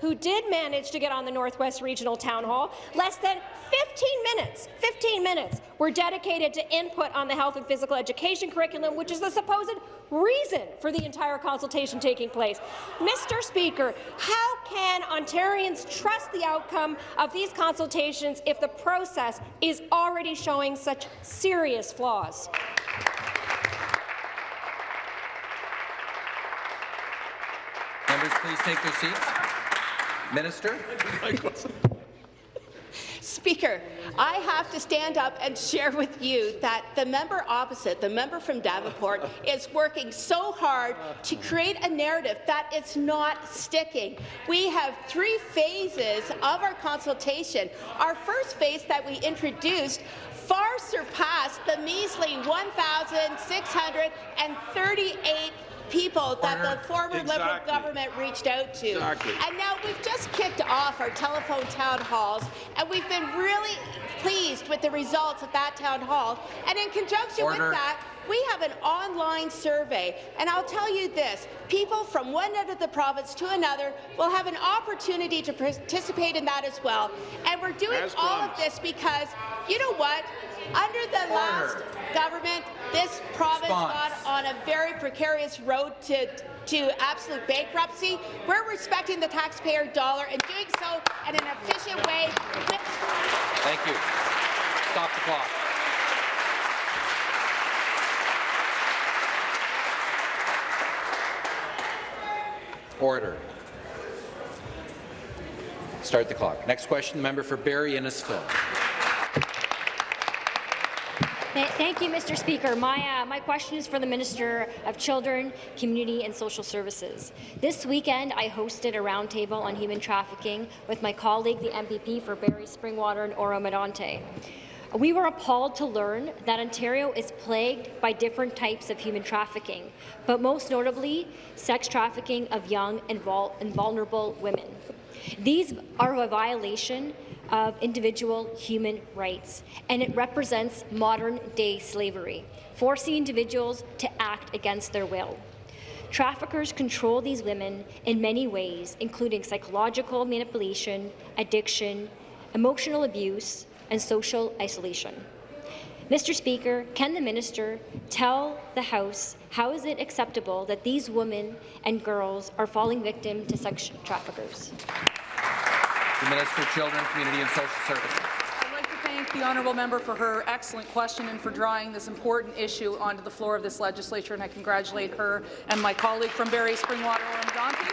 who did manage to get on the Northwest Regional Town Hall, less than 15 minutes, 15 minutes were dedicated to input on the health and physical education curriculum, which is the supposed reason for the entire consultation taking place. Mr. Speaker, how can Ontarians trust the outcome of these consultations if the process is already showing such serious flaws? Members, please take their seats. Minister. Speaker, I have to stand up and share with you that the member opposite, the member from Davenport, is working so hard to create a narrative that it's not sticking. We have three phases of our consultation. Our first phase that we introduced far surpassed the measly 1,638 people that the former Liberal government reached out to. Exactly. And now we've just kicked off our telephone town halls, and we've been really pleased with the results of that town hall. And in conjunction Order. with that, we have an online survey, and I'll tell you this, people from one end of the province to another will have an opportunity to participate in that as well. And we're doing all of this because, you know what, under the last government, this province Response. got on a very precarious road to to absolute bankruptcy. We're respecting the taxpayer dollar and doing so in an efficient way. Thank you. Stop the clock. Order. Start the clock. Next question, the member for Barrie Innisfil. Th- Thank you, Mr. Speaker. My, uh, my question is for the Minister of Children, Community and Social Services. This weekend, I hosted a roundtable on human trafficking with my colleague, the MPP for Barrie, Springwater and Oro Medonte. We were appalled to learn that Ontario is plagued by different types of human trafficking, but most notably, sex trafficking of young and, vul- and vulnerable women. These are a violation of individual human rights, and it represents modern-day slavery, forcing individuals to act against their will. Traffickers control these women in many ways, including psychological manipulation, addiction, emotional abuse, and social isolation. Mr. Speaker, can the minister tell the House how is it acceptable that these women and girls are falling victim to sex traffickers? The Minister of Children, Community and Social Services. I'd like to thank the honourable member for her excellent question and for drawing this important issue onto the floor of this legislature, and I congratulate her and my colleague from Barrie, Springwater, Oro Medonte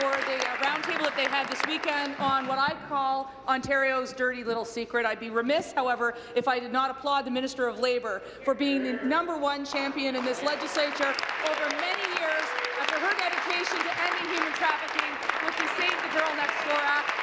for the uh, roundtable that they had this weekend on what I call Ontario's dirty little secret. I'd be remiss, however, if I did not applaud the Minister of Labour for being the number one champion in this legislature over many years after her dedication to ending human trafficking with the Save the Girl Next Door Act.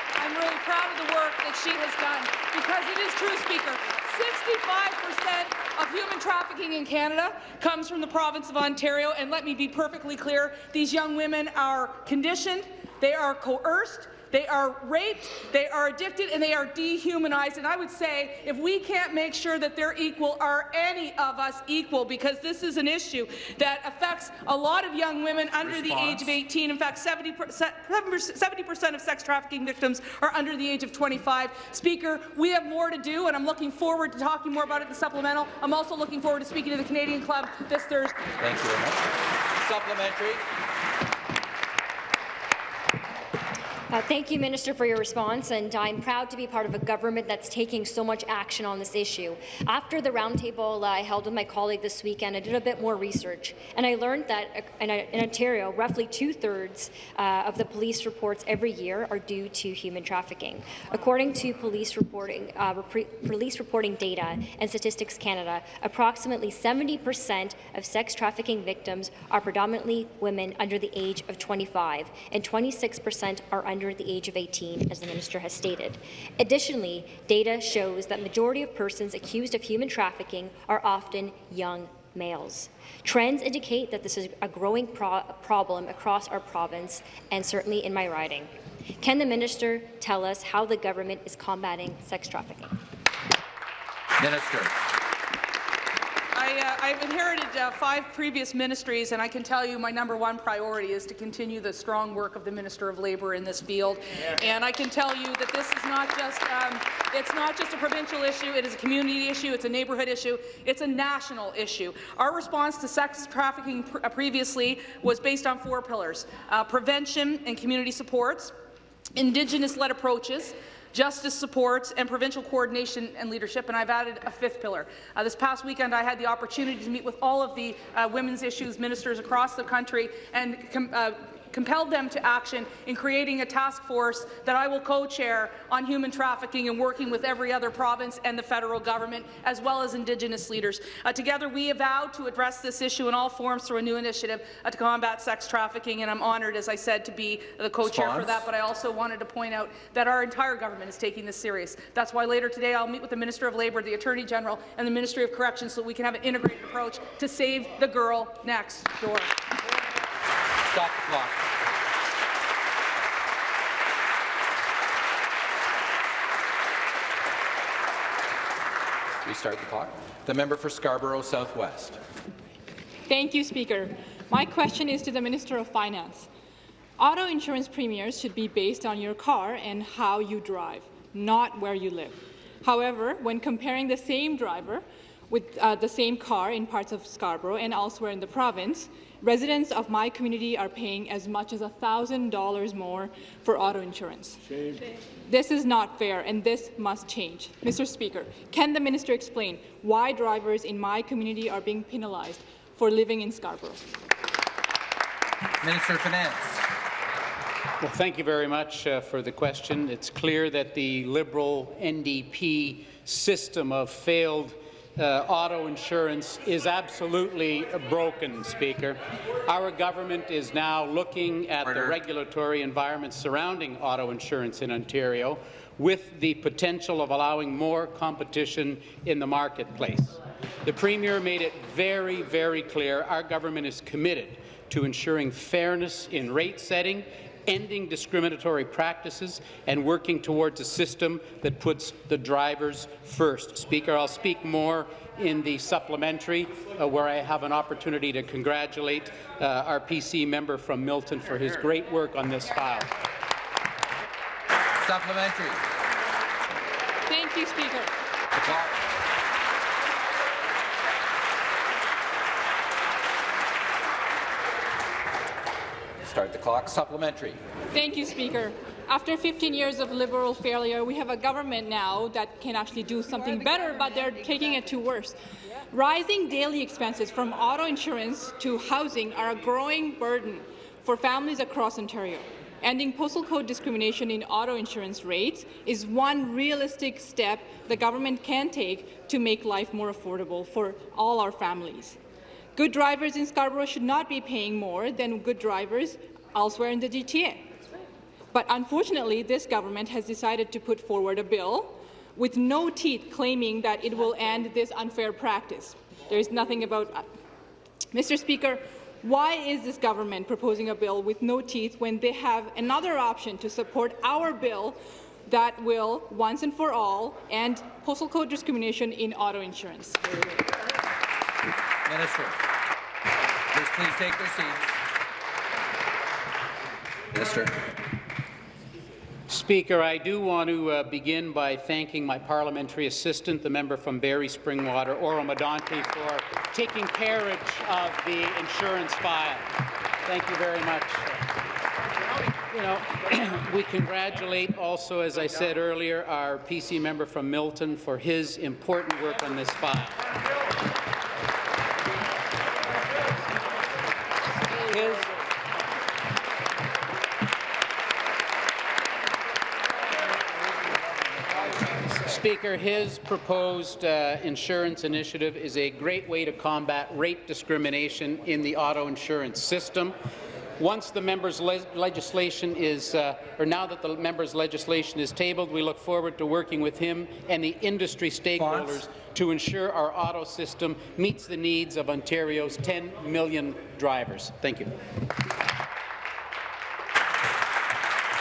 Really proud of the work that she has done because it is true, Speaker. 65% of human trafficking in Canada comes from the province of Ontario, and let me be perfectly clear, these young women are conditioned, they are coerced, they are raped, they are addicted, and they are dehumanized. And I would say if we can't make sure that they're equal, are any of us equal? Because this is an issue that affects a lot of young women under the age of 18. In fact, 70% of sex trafficking victims are under the age of 25. Speaker, we have more to do, and I'm looking forward to talking more about it in the supplemental. I'm also looking forward to speaking to the Canadian Club this Thursday. Thank you very much. Supplementary. Uh, thank you, Minister, for your response, and I'm proud to be part of a government that's taking so much action on this issue. After the roundtable I held with my colleague this weekend, I did a bit more research, and I learned that uh, in, in Ontario, roughly two-thirds uh, of the police reports every year are due to human trafficking. According to police reporting, uh, police reporting data and Statistics Canada, approximately 70% of sex trafficking victims are predominantly women under the age of 25, and 26% are under under the age of 18, as the minister has stated. Additionally, data shows that majority of persons accused of human trafficking are often young males. Trends indicate that this is a growing pro problem across our province and certainly in my riding. Can the minister tell us how the government is combating sex trafficking? Minister. I, uh, I've inherited uh, five previous ministries, and I can tell you my number one priority is to continue the strong work of the Minister of Labour in this field. Yeah. And I can tell you that this is not just um, it's not just a provincial issue; it is a community issue, it's a neighbourhood issue, it's a national issue. Our response to sex trafficking pr uh, previously was based on four pillars: uh, prevention and community supports, Indigenous-led approaches, justice supports, and provincial coordination and leadership, and I've added a fifth pillar. Uh, this past weekend, I had the opportunity to meet with all of the uh, women's issues ministers across the country and uh, compelled them to action in creating a task force that I will co-chair on human trafficking and working with every other province and the federal government, as well as Indigenous leaders. Uh, together, we have vowed to address this issue in all forms through a new initiative uh, to combat sex trafficking, and I'm honoured, as I said, to be the co-chair for that, but I also wanted to point out that our entire government is taking this serious. That's why later today I'll meet with the Minister of Labour, the Attorney General, and the Ministry of Corrections so we can have an integrated approach to save the girl next door. Stop the clock. Restart the clock. The member for Scarborough Southwest. Thank you, Speaker. My question is to the Minister of Finance. Auto insurance premiums should be based on your car and how you drive, not where you live. However, when comparing the same driver with uh, the same car in parts of Scarborough and elsewhere in the province, residents of my community are paying as much as $1,000 more for auto insurance. Shame. This is not fair, and this must change. Mr. Speaker, can the minister explain why drivers in my community are being penalized for living in Scarborough? Minister of Finance. Well, thank you very much uh, for the question. It's clear that the Liberal NDP system of failed uh, auto insurance is absolutely broken, Speaker. Our government is now looking at Order. the regulatory environment surrounding auto insurance in Ontario with the potential of allowing more competition in the marketplace. The Premier made it very, very clear our government is committed to ensuring fairness in rate setting ending discriminatory practices and working towards a system that puts the drivers first. Speaker, I'll speak more in the supplementary, uh, where I have an opportunity to congratulate uh, our PC member from Milton for his great work on this file. Supplementary. Thank you, Speaker. Start the clock. Supplementary. Thank you, Speaker. After 15 years of Liberal failure, we have a government now that can actually do something better, but they're taking it to worse. Rising daily expenses from auto insurance to housing are a growing burden for families across Ontario. Ending postal code discrimination in auto insurance rates is one realistic step the government can take to make life more affordable for all our families. Good drivers in Scarborough should not be paying more than good drivers elsewhere in the GTA. But unfortunately, this government has decided to put forward a bill with no teeth claiming that it will end this unfair practice. There is nothing about uh, that. Mr. Speaker, why is this government proposing a bill with no teeth when they have another option to support our bill that will, once and for all, end postal code discrimination in auto insurance? Minister. Please, please take their seats. Minister. Speaker, I do want to uh, begin by thanking my parliamentary assistant, the member from Barrie Springwater, Oro Medonte, for taking carriage of the insurance file. Thank you very much. You know, we congratulate also, as I said earlier, our PC member from Milton for his important work on this file. His, Speaker, his proposed uh, insurance initiative is a great way to combat rate discrimination in the auto insurance system. once the members' le legislation is, uh, or now that the members' legislation is tabled, we look forward to working with him and the industry stakeholders to ensure our auto system meets the needs of Ontario's 10 million drivers. Thank you.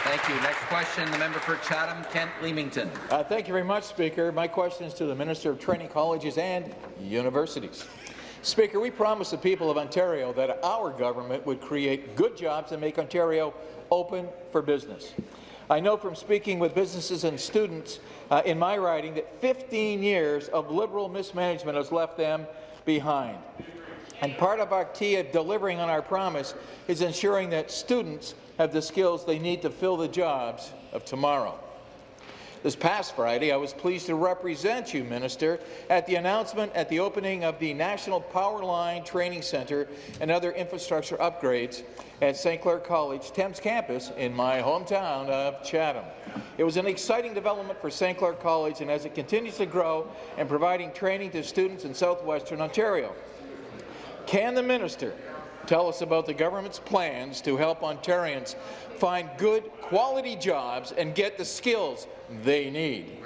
Thank you. Next question, the member for Chatham-Kent Leamington. Uh, thank you very much, Speaker. My question is to the Minister of Training Colleges and Universities. Speaker, we promised the people of Ontario that our government would create good jobs and make Ontario open for business. I know from speaking with businesses and students uh, in my riding that 15 years of Liberal mismanagement has left them behind. And part of our key of delivering on our promise is ensuring that students have the skills they need to fill the jobs of tomorrow. This past Friday, I was pleased to represent you, Minister, at the announcement at the opening of the National Power Line Training Centre and other infrastructure upgrades at St. Clair College Thames campus in my hometown of Chatham. It was an exciting development for St. Clair College, and as it continues to grow and providing training to students in southwestern Ontario. Can the minister tell us about the government's plans to help Ontarians find good, quality jobs and get the skills they need.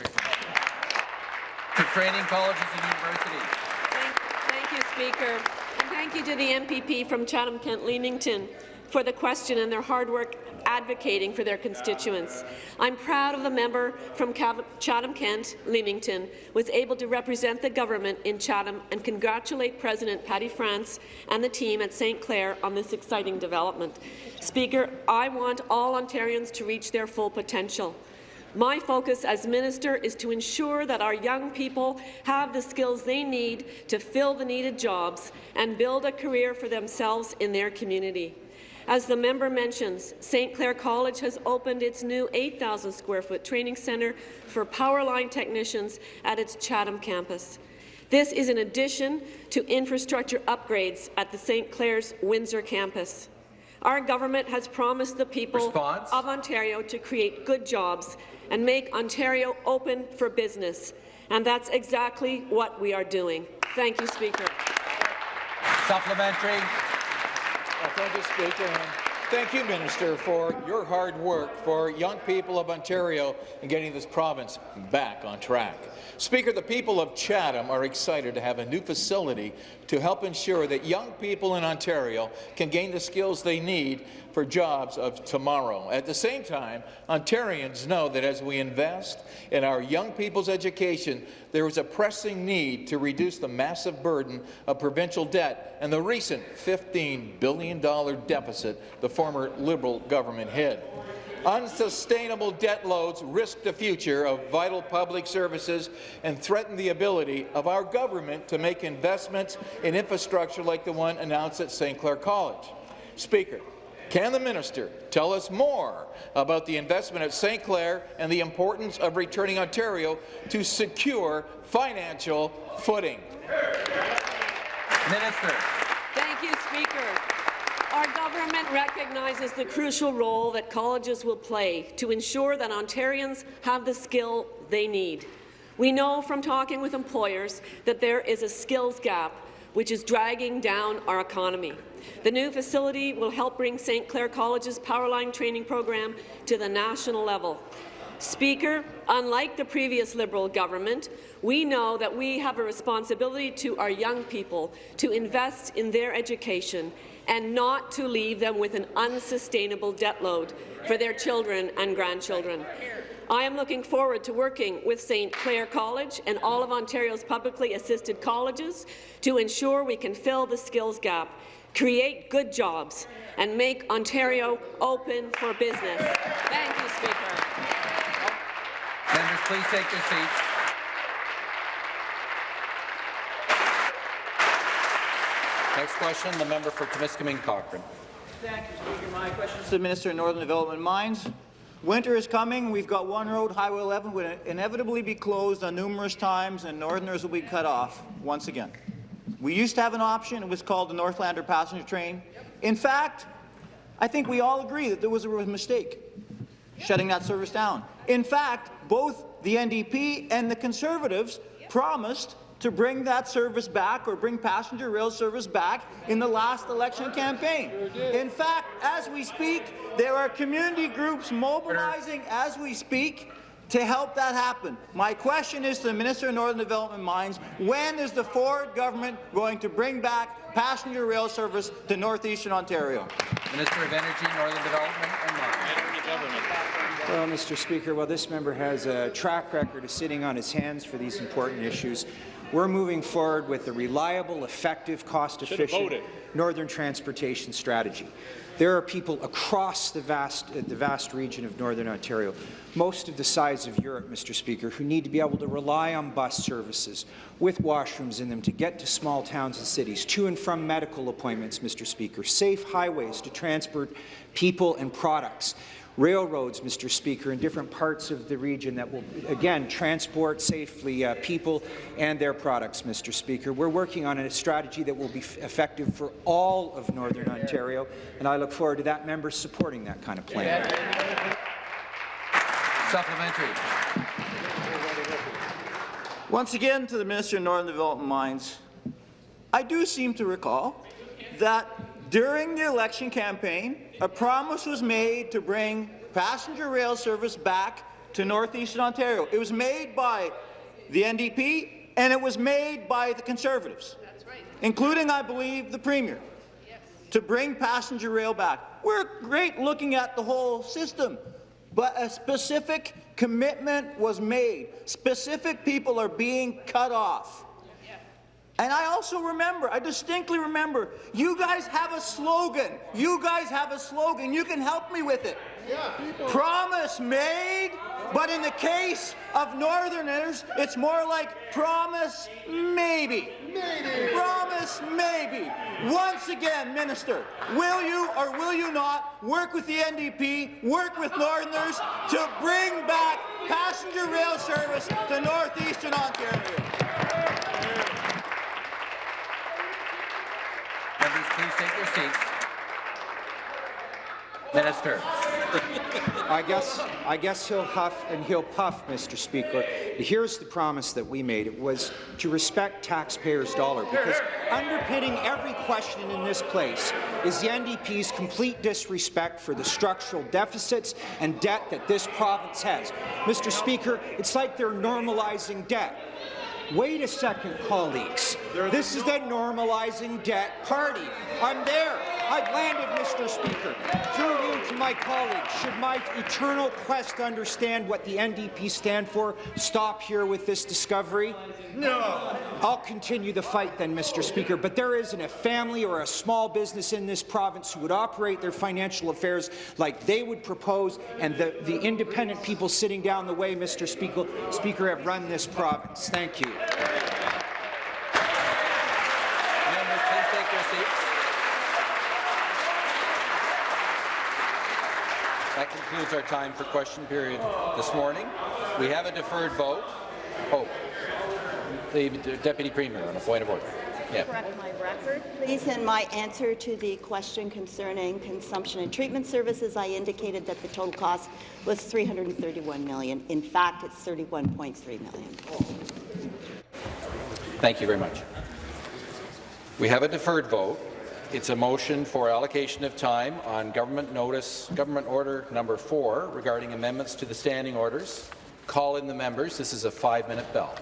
To training colleges and universities. Thank, thank you, Speaker. And thank you to the MPP from Chatham-Kent Leamington for the question and their hard work advocating for their constituents. I'm proud of the member from Chatham-Kent, Leamington, was able to represent the government in Chatham and congratulate President Patti France and the team at St. Clair on this exciting development. Speaker, I want all Ontarians to reach their full potential. My focus as minister is to ensure that our young people have the skills they need to fill the needed jobs and build a career for themselves in their community. As the member mentions, St. Clair College has opened its new 8,000 square foot training centre for power line technicians at its Chatham campus. This is in addition to infrastructure upgrades at the St. Clair's Windsor campus. Our government has promised the people Response? of Ontario to create good jobs and make Ontario open for business, and that's exactly what we are doing. Thank you, Speaker. Supplementary. Well, thank you, Speaker. And thank you, Minister, for your hard work for young people of Ontario in getting this province back on track. Speaker, the people of Chatham are excited to have a new facility to help ensure that young people in Ontario can gain the skills they need for jobs of tomorrow. At the same time, Ontarians know that as we invest in our young people's education, there is a pressing need to reduce the massive burden of provincial debt and the recent $15 billion deficit the former Liberal government hid. Unsustainable debt loads risk the future of vital public services and threaten the ability of our government to make investments in infrastructure like the one announced at St. Clair College. Speaker, can the minister tell us more about the investment at St. Clair and the importance of returning Ontario to secure financial footing? Minister. Thank you, Speaker. Our government recognizes the crucial role that colleges will play to ensure that Ontarians have the skill they need. We know from talking with employers that there is a skills gap which is dragging down our economy. The new facility will help bring St. Clair College's Powerline training program to the national level. Speaker, unlike the previous Liberal government, we know that we have a responsibility to our young people to invest in their education and not to leave them with an unsustainable debt load for their children and grandchildren. I am looking forward to working with St. Clair College and all of Ontario's publicly assisted colleges to ensure we can fill the skills gap, create good jobs, and make Ontario open for business. Thank you, Speaker. Members, please take your seats. Next question, the member for Timiskaming Cochrane. Thank you, Speaker. My question is to the Minister of Northern Development Mines. Winter is coming. We've got one road, Highway 11, will inevitably be closed on numerous times, and Northerners will be cut off once again. We used to have an option. It was called the Northlander passenger train. In fact, I think we all agree that there was a mistake shutting that service down. In fact, both the NDP and the Conservatives promised to bring that service back or bring passenger rail service back in the last election campaign. In fact, as we speak, there are community groups mobilizing as we speak to help that happen. My question is to the Minister of Northern Development Mines, when is the Ford government going to bring back passenger rail service to northeastern Ontario? Minister of Energy, Northern Development and Mines. Well, Mr. Speaker, while this member has a track record of sitting on his hands for these important issues, we're moving forward with a reliable, effective, cost-efficient northern transportation strategy. There are people across the vast, uh, the vast region of Northern Ontario, most of the size of Europe, Mr. Speaker, who need to be able to rely on bus services with washrooms in them to get to small towns and cities, to and from medical appointments, Mr. Speaker, safe highways to transport people and products, railroads, Mr. Speaker, in different parts of the region that will, again, transport safely uh, people and their products, Mr. Speaker. We're working on a strategy that will be effective for all of Northern Ontario, and I look forward to that member supporting that kind of plan. Supplementary. Once again, to the Minister of Northern Development Mines, I do seem to recall that during the election campaign, a promise was made to bring passenger rail service back to northeastern Ontario. It was made by the NDP and it was made by the Conservatives, right. including, I believe, the Premier, yes. to bring passenger rail back. We're great looking at the whole system, but a specific commitment was made. Specific people are being cut off. And I also remember, I distinctly remember, you guys have a slogan. You guys have a slogan. You can help me with it. Yeah, promise made, but in the case of Northerners, it's more like promise maybe. Maybe. Promise maybe. Once again, Minister, will you or will you not work with the NDP, work with Northerners to bring back passenger rail service to northeastern Ontario? Members, please take your seats. Minister. I guess, I guess he'll huff and he'll puff, Mr. Speaker. Here's the promise that we made. It was to respect taxpayers' dollar, because underpinning every question in this place is the NDP's complete disrespect for the structural deficits and debt that this province has. Mr. Speaker, it's like they're normalizing debt. Wait a second, colleagues. This is the normalizing debt party. I'm there. I've landed, Mr. Speaker. Through you to my colleagues, should my eternal quest to understand what the NDP stand for stop here with this discovery? No. I'll continue the fight then, Mr. Speaker, but there isn't a family or a small business in this province who would operate their financial affairs like they would propose, and the, the independent people sitting down the way, Mr. Speaker, Speaker, have run this province. Thank you. That concludes our time for question period this morning. We have a deferred vote. Oh, the Deputy Premier on a point of order. Yeah. Correct my record, please. In my answer to the question concerning consumption and treatment services, I indicated that the total cost was 331 million. In fact, it's 31.3 million. Thank you very much. We have a deferred vote. It's a motion for allocation of time on government notice, government order number four regarding amendments to the standing orders. Call in the members. This is a five-minute bell.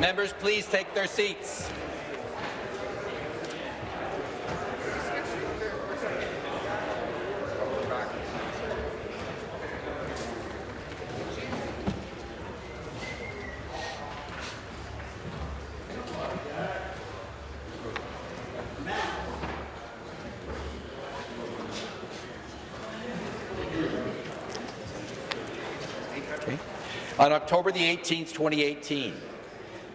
Members, please take their seats. On October the 18th, 2018,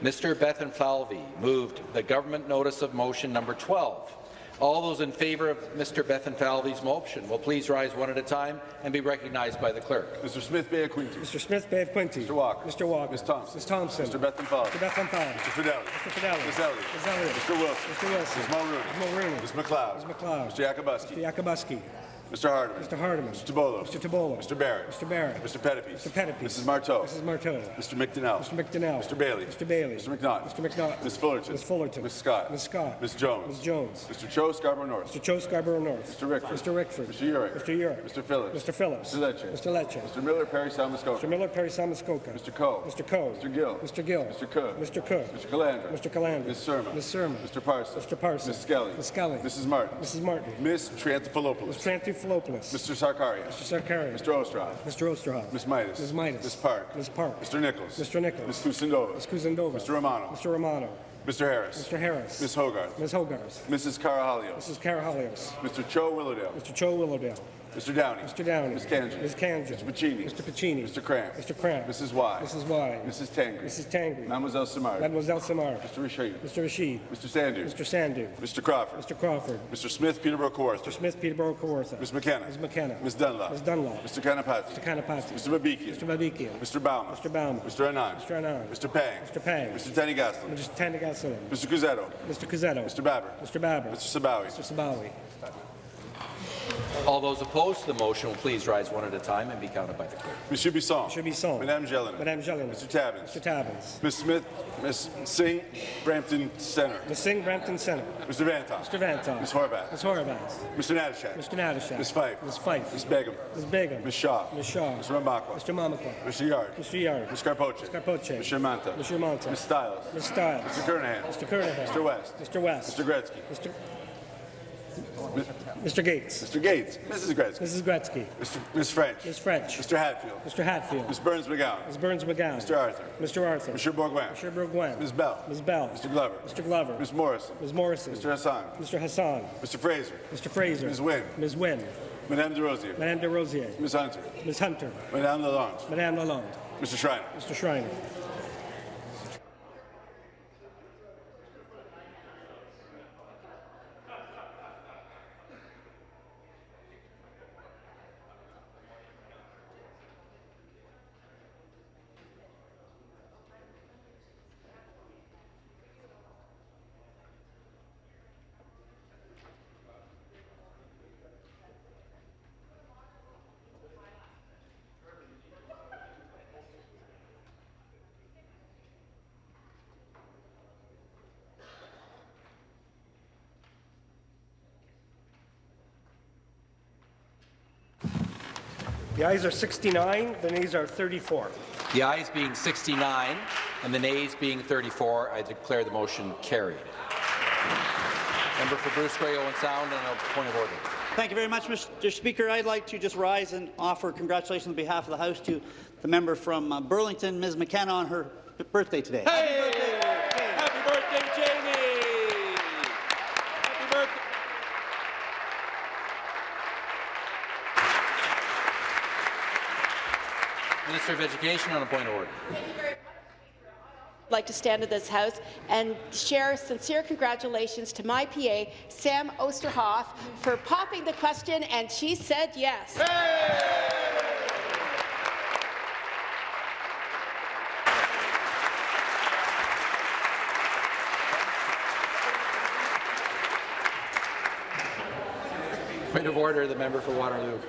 Mr. Bethlenfalvy moved the government notice of motion number 12. All those in favour of Mr. Bethlenfalvy's motion will please rise one at a time and be recognized by the clerk. Mr. Smith Bay of Quinte. Mr. Smith Bay of Quinte. Mr. Walker. Mr. Walker. Ms. Thompson. Ms. Thompson. Mr. Bethlenfalvy. Mr. Bethlenfalvy. Mr. Fedeli. Mr. Fedeli. Ms. Elliott. Ms. Elliott. Mr. Wilson. Mr. Wilson. Ms. Mulroney. Ms. Mulroney. Ms. McLeod. Ms. McLeod. Mr. Yakabuski. Mr. Yakabuski. Mr. Hardeman. Mr. Hardeman. Mr. Tibollo. Mr. Tibollo. Mr. Barrett. Mr. Barrett. Mr. Pettapiece. Mr. Pettapiece. Mrs. Martow. Mrs. Martow. Mr. McDonell. Mr. McDonell. Mr. Bailey. Mr. Bailey. Mr. McNaught. Mr. McNaught. Ms. Fullerton. Ms. Fullerton. Ms. Scott. Ms. Scott. Ms. Jones. Ms. Jones. Mr. Cho Scarborough North. Mr. Cho Scarborough North. Mr. Rickford. Mr. Rickford. Mr. Yurek. Mr. Yurek. Mr. Phillips. Mr. Phillips. Mr. Lecce. Mr. Lecce. Mr. Miller Parry Sound-Muskoka. Mr. Miller Parry Sound-Muskoka. Mr. Coe. Mr. Coe. Mr. Gill. Mr. Gill. Mr. Cook. Mr. Cook. Mr. Calandra. Mr. Calandra. Ms. Surma. Ms. Surma. Mr. Parson. Mr. Parson. Ms. Skelly. Ms. Skelly. Mrs. Martin. Mrs. Martin. Ms. Triantafilopoulos. Mr. Mr. Sarkaria. Mr. Sarkaria. Mr. Oosterhoff. Mr. Oosterhoff. Ms. Mitas. Ms. Mitas. Ms. Park. Ms. Park. Mr. Nicholls. Mr. Nicholls. Ms. Kusendova. Ms. Kusendova. Mr. Romano. Mr. Romano. Mr. Harris. Mr. Harris. Ms. Hogarth. Ms. Hogarth. Mrs. Karahalios. Mrs. Karahalios. Mr. Cho Willowdale. Mr. Cho Willowdale. Mr. Downey. Mr. Downey. Ms. Kanji. Ms. Kanji. Mr. Piccini. Mr. Piccini. Mr. Kramp. Mr. Kramp. Mrs. Wai. Mrs. Wai. Mrs. Tangri. Mrs. Tangri. Mademoiselle Simard. Mademoiselle Simard. Mr. Rasheed. Mr. Rasheed. Mr. Sandhu. Mr. Sandhu. Mr. Crawford. Mr. Crawford. Mr. Smith Peterborough Kawartha. Mr. Smith, Peterborough, Kawartha. Ms. McKenna. Ms. McKenna. Ms. Dunlop. Ms. Dunlop. Mr. Kanapathi. Mr. Kanapathi. Mr. Babikian. Mr. Babikian. Mr. Bauman. Mr. Bauman. Mr. Anand. Mr. Anand. Mr. Pang. Mr. Pang. Mr. Thanigasalam. Mr. Thanigasalam. Mr. Cuzzetto. Mr. Cuzzetto. Mr. Baber. Mr. Baber. Mr. Sabawy. Mr. Sabawy. All those opposed to the motion will please rise one at a time and be counted by the clerk. Monsieur Bisson. Monsieur Bisson. Madame Gélinas. Madame Gélinas. Mr. Tabuns. Mr. Tabuns. Ms. Smith. Ms. Singh. Brampton Center. Ms. Singh, Brampton Center. Mr. Vanthof. Mr. Vanthof. Ms. Horwath. Ms. Horwath. Mr. Natyshak. Mr. Natyshak. Ms. Fife. Ms. Fife. Ms. Begum. Ms. Begum. Ms. Shaw. Ms. Shaw. Mr. Mamakwa. Mr. Mamakwa. Mr. Yarde. Mr. Yarde. Ms. Karpoche. Karpoche. Mr. Mantha. Mr. Mantha. Ms. Stiles. Ms. Stiles. Mr. Kernaghan. Mr. Kernaghan. Mr. West. Mr. West. Mr. Gretzky. Mr. Mr. Gates. Mr. Gates. Mrs. Gretzky. Mrs. Gretzky. Mr. Ms. French. Ms. French. Mr. Hatfield. Mr. Hatfield. Ms. Berns-McGown. Ms. Berns-McGown. Mr. Arthur. Mr. Arthur. Mr. Bourgouin. Mr. Bourgouin. Ms. Bell. Ms. Bell. Mr. Glover. Mr. Glover. Ms. Morrison. Ms. Morrison. Mr. Hassan. Mr. Hassan. Mr. Fraser. Mr. Fraser. Ms. Wynne. Ms. Wynne. Madame Des Rosiers. Madame Des Rosiers. Ms. Hunter. Ms. Hunter. Madame Lalonde. Madame Lalonde. Mr. Schreiner. Mr. Schreiner. The ayes are 69, the nays are 34. The ayes being 69 and the nays being 34, I declare the motion carried. Member for Bruce Grey, Owen Sound, and a point of order. Thank you very much, Mr. Speaker. I'd like to just rise and offer congratulations on behalf of the House to the member from uh, Burlington, Ms. McKenna, on her birthday today. Hey! Happy birthday, Jamie! Happy birthday. Minister of Education on a point of order. I'd like to stand in this House and share sincere congratulations to my PA, Sam Oosterhoff, for popping the question, and she said yes. Point of order, the member for Waterloo.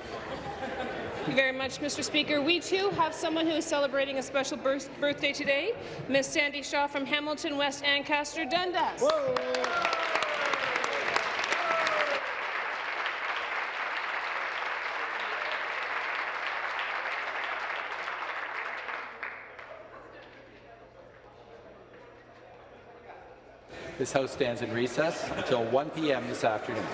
Thank you very much, Mr. Speaker. We too have someone who is celebrating a special birth birthday today, Miss Sandy Shaw from Hamilton West Ancaster, Dundas. This House stands in recess until 1 p.m. this afternoon.